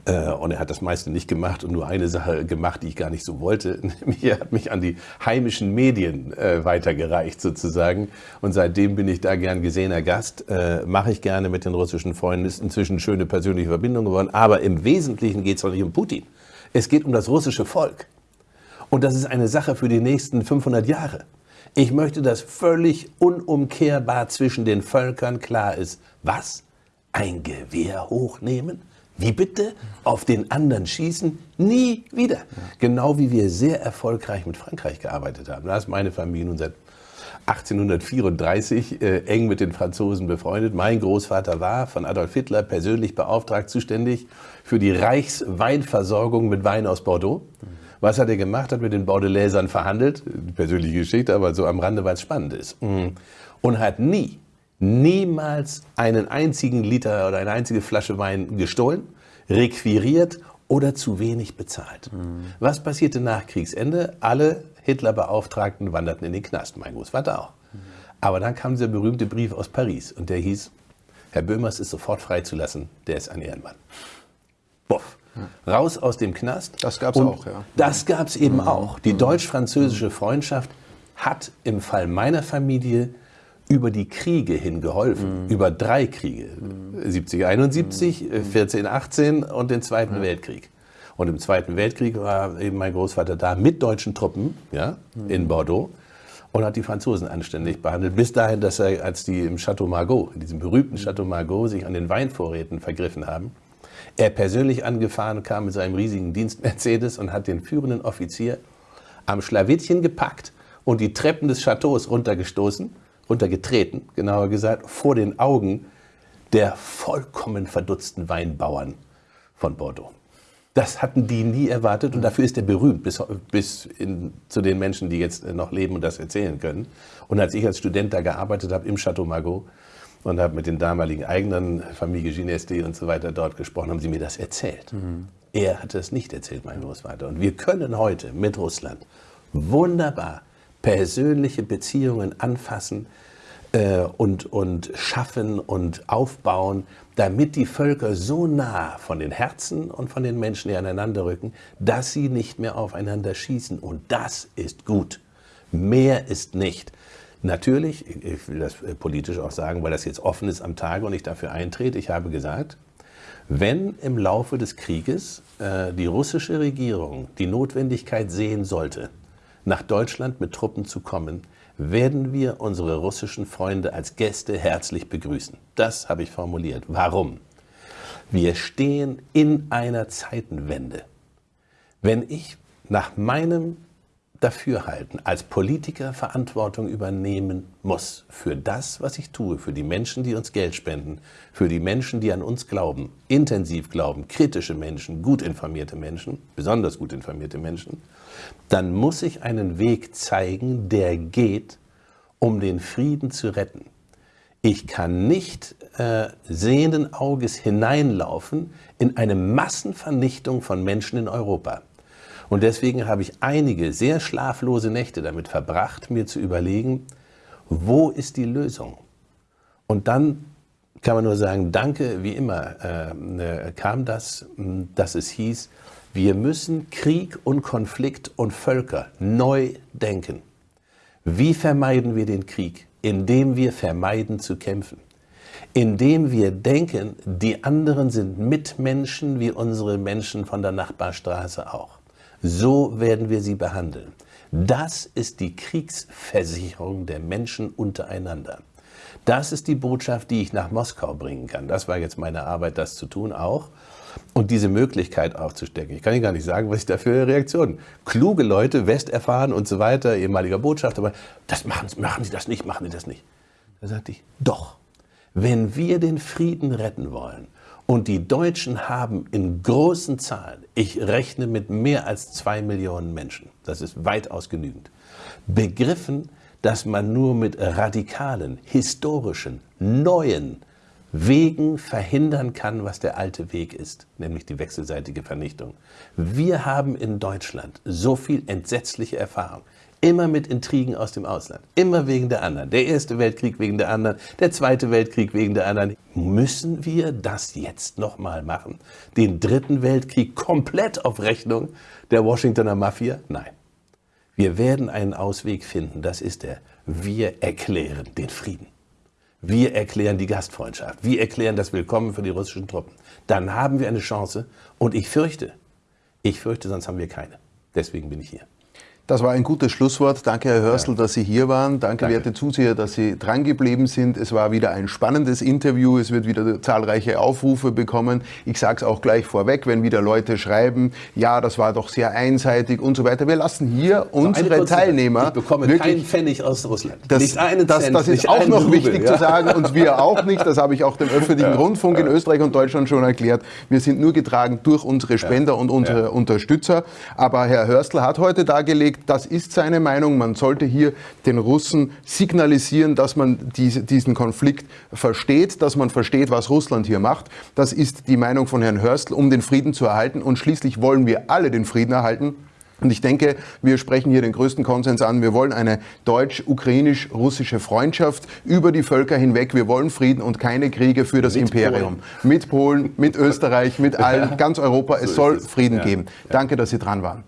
Äh, und er hat das meiste nicht gemacht und nur eine Sache gemacht, die ich gar nicht so wollte. Nämlich er hat mich an die heimischen Medien äh, weitergereicht sozusagen. Und seitdem bin ich da gern gesehener Gast. Äh, Mache ich gerne mit den russischen Freunden. Ist inzwischen schöne persönliche Verbindung geworden. Aber im Wesentlichen geht es doch nicht um Putin. Es geht um das russische Volk. Und das ist eine Sache für die nächsten 500 Jahre. Ich möchte, dass völlig unumkehrbar zwischen den Völkern klar ist, was? Ein Gewehr hochnehmen? Wie bitte? Auf den anderen schießen? Nie wieder. Genau wie wir sehr erfolgreich mit Frankreich gearbeitet haben. Da ist meine Familie nun seit 1834 äh, eng mit den Franzosen befreundet. Mein Großvater war von Adolf Hitler persönlich beauftragt, zuständig für die Reichsweinversorgung mit Wein aus Bordeaux. Was hat er gemacht? Hat mit den Bordelaisern verhandelt. Persönliche Geschichte, aber so am Rande, weil es spannend ist. Mhm. Und hat nie niemals einen einzigen Liter oder eine einzige Flasche Wein gestohlen, requiriert oder zu wenig bezahlt. Mhm. Was passierte nach Kriegsende? Alle Hitler-Beauftragten wanderten in den Knast, mein Großvater auch. Mhm. Aber dann kam dieser berühmte Brief aus Paris und der hieß, Herr Böhmers ist sofort freizulassen, der ist ein Ehrenmann. Boff. Raus aus dem Knast. Das gab es auch, ja. Das gab es eben mhm. auch. Die deutsch-französische Freundschaft hat im Fall meiner Familie über die Kriege hin geholfen, mhm. über drei Kriege, mhm. 70, 71, mhm. 14, 18 und den Zweiten ja. Weltkrieg. Und im Zweiten Weltkrieg war eben mein Großvater da mit deutschen Truppen ja, mhm. in Bordeaux und hat die Franzosen anständig behandelt. Bis dahin, dass er, als die im Chateau Margaux, in diesem berühmten mhm. Chateau Margaux, sich an den Weinvorräten vergriffen haben, er persönlich angefahren kam mit seinem riesigen Dienst Mercedes und hat den führenden Offizier am Schlawittchen gepackt und die Treppen des Chateaus runtergestoßen runtergetreten, genauer gesagt, vor den Augen der vollkommen verdutzten Weinbauern von Bordeaux. Das hatten die nie erwartet und dafür ist er berühmt bis, bis in, zu den Menschen, die jetzt noch leben und das erzählen können. Und als ich als Student da gearbeitet habe im Chateau Margaux und habe mit den damaligen eigenen Familie Gineste und so weiter dort gesprochen, haben sie mir das erzählt. Mhm. Er hatte es nicht erzählt, mein Großvater. Und wir können heute mit Russland wunderbar persönliche Beziehungen anfassen äh, und, und schaffen und aufbauen, damit die Völker so nah von den Herzen und von den Menschen aneinander rücken, dass sie nicht mehr aufeinander schießen. Und das ist gut. Mehr ist nicht. Natürlich, ich will das politisch auch sagen, weil das jetzt offen ist am Tage und ich dafür eintrete, ich habe gesagt, wenn im Laufe des Krieges äh, die russische Regierung die Notwendigkeit sehen sollte, nach Deutschland mit Truppen zu kommen, werden wir unsere russischen Freunde als Gäste herzlich begrüßen. Das habe ich formuliert. Warum? Wir stehen in einer Zeitenwende. Wenn ich nach meinem Dafürhalten als Politiker Verantwortung übernehmen muss für das, was ich tue, für die Menschen, die uns Geld spenden, für die Menschen, die an uns glauben, intensiv glauben, kritische Menschen, gut informierte Menschen, besonders gut informierte Menschen, dann muss ich einen Weg zeigen, der geht, um den Frieden zu retten. Ich kann nicht äh, sehenden Auges hineinlaufen in eine Massenvernichtung von Menschen in Europa. Und deswegen habe ich einige sehr schlaflose Nächte damit verbracht, mir zu überlegen, wo ist die Lösung? Und dann kann man nur sagen, danke, wie immer äh, äh kam das, dass es hieß, wir müssen Krieg und Konflikt und Völker neu denken. Wie vermeiden wir den Krieg? Indem wir vermeiden zu kämpfen. Indem wir denken, die anderen sind Mitmenschen wie unsere Menschen von der Nachbarstraße auch. So werden wir sie behandeln. Das ist die Kriegsversicherung der Menschen untereinander. Das ist die Botschaft, die ich nach Moskau bringen kann. Das war jetzt meine Arbeit, das zu tun auch und diese Möglichkeit aufzustecken. Ich kann Ihnen gar nicht sagen, was ich da für Reaktionen. Kluge Leute, westerfahren und so weiter, ehemaliger Botschafter, aber das machen, machen Sie das nicht, machen Sie das nicht. Da sagte ich, doch, wenn wir den Frieden retten wollen und die Deutschen haben in großen Zahlen, ich rechne mit mehr als zwei Millionen Menschen, das ist weitaus genügend, begriffen, dass man nur mit radikalen, historischen, neuen, Wegen verhindern kann, was der alte Weg ist, nämlich die wechselseitige Vernichtung. Wir haben in Deutschland so viel entsetzliche Erfahrung Immer mit Intrigen aus dem Ausland. Immer wegen der anderen. Der Erste Weltkrieg wegen der anderen, der Zweite Weltkrieg wegen der anderen. Müssen wir das jetzt nochmal machen? Den Dritten Weltkrieg komplett auf Rechnung der Washingtoner Mafia? Nein. Wir werden einen Ausweg finden. Das ist der. Wir erklären den Frieden. Wir erklären die Gastfreundschaft. Wir erklären das Willkommen für die russischen Truppen. Dann haben wir eine Chance. Und ich fürchte, ich fürchte, sonst haben wir keine. Deswegen bin ich hier. Das war ein gutes Schlusswort. Danke, Herr Hörstel, ja. dass Sie hier waren. Danke, Danke, werte Zuseher, dass Sie drangeblieben sind. Es war wieder ein spannendes Interview. Es wird wieder zahlreiche Aufrufe bekommen. Ich sage es auch gleich vorweg, wenn wieder Leute schreiben, ja, das war doch sehr einseitig und so weiter. Wir lassen hier unsere Teilnehmer. Ich bekomme wirklich, keinen Pfennig aus Russland. Das, nicht einen das, Cent, das ist auch noch Rubel, wichtig ja. zu sagen und wir auch nicht. Das habe ich auch dem öffentlichen Rundfunk in Österreich und Deutschland schon erklärt. Wir sind nur getragen durch unsere Spender und unsere Unterstützer. Aber Herr Hörstel hat heute dargelegt, das ist seine Meinung. Man sollte hier den Russen signalisieren, dass man diese, diesen Konflikt versteht, dass man versteht, was Russland hier macht. Das ist die Meinung von Herrn Hörstl, um den Frieden zu erhalten. Und schließlich wollen wir alle den Frieden erhalten. Und ich denke, wir sprechen hier den größten Konsens an. Wir wollen eine deutsch-ukrainisch-russische Freundschaft über die Völker hinweg. Wir wollen Frieden und keine Kriege für das mit Imperium. Polen. Mit Polen, mit Österreich, mit allen, ganz Europa. Es so soll es. Frieden ja. geben. Danke, dass Sie dran waren.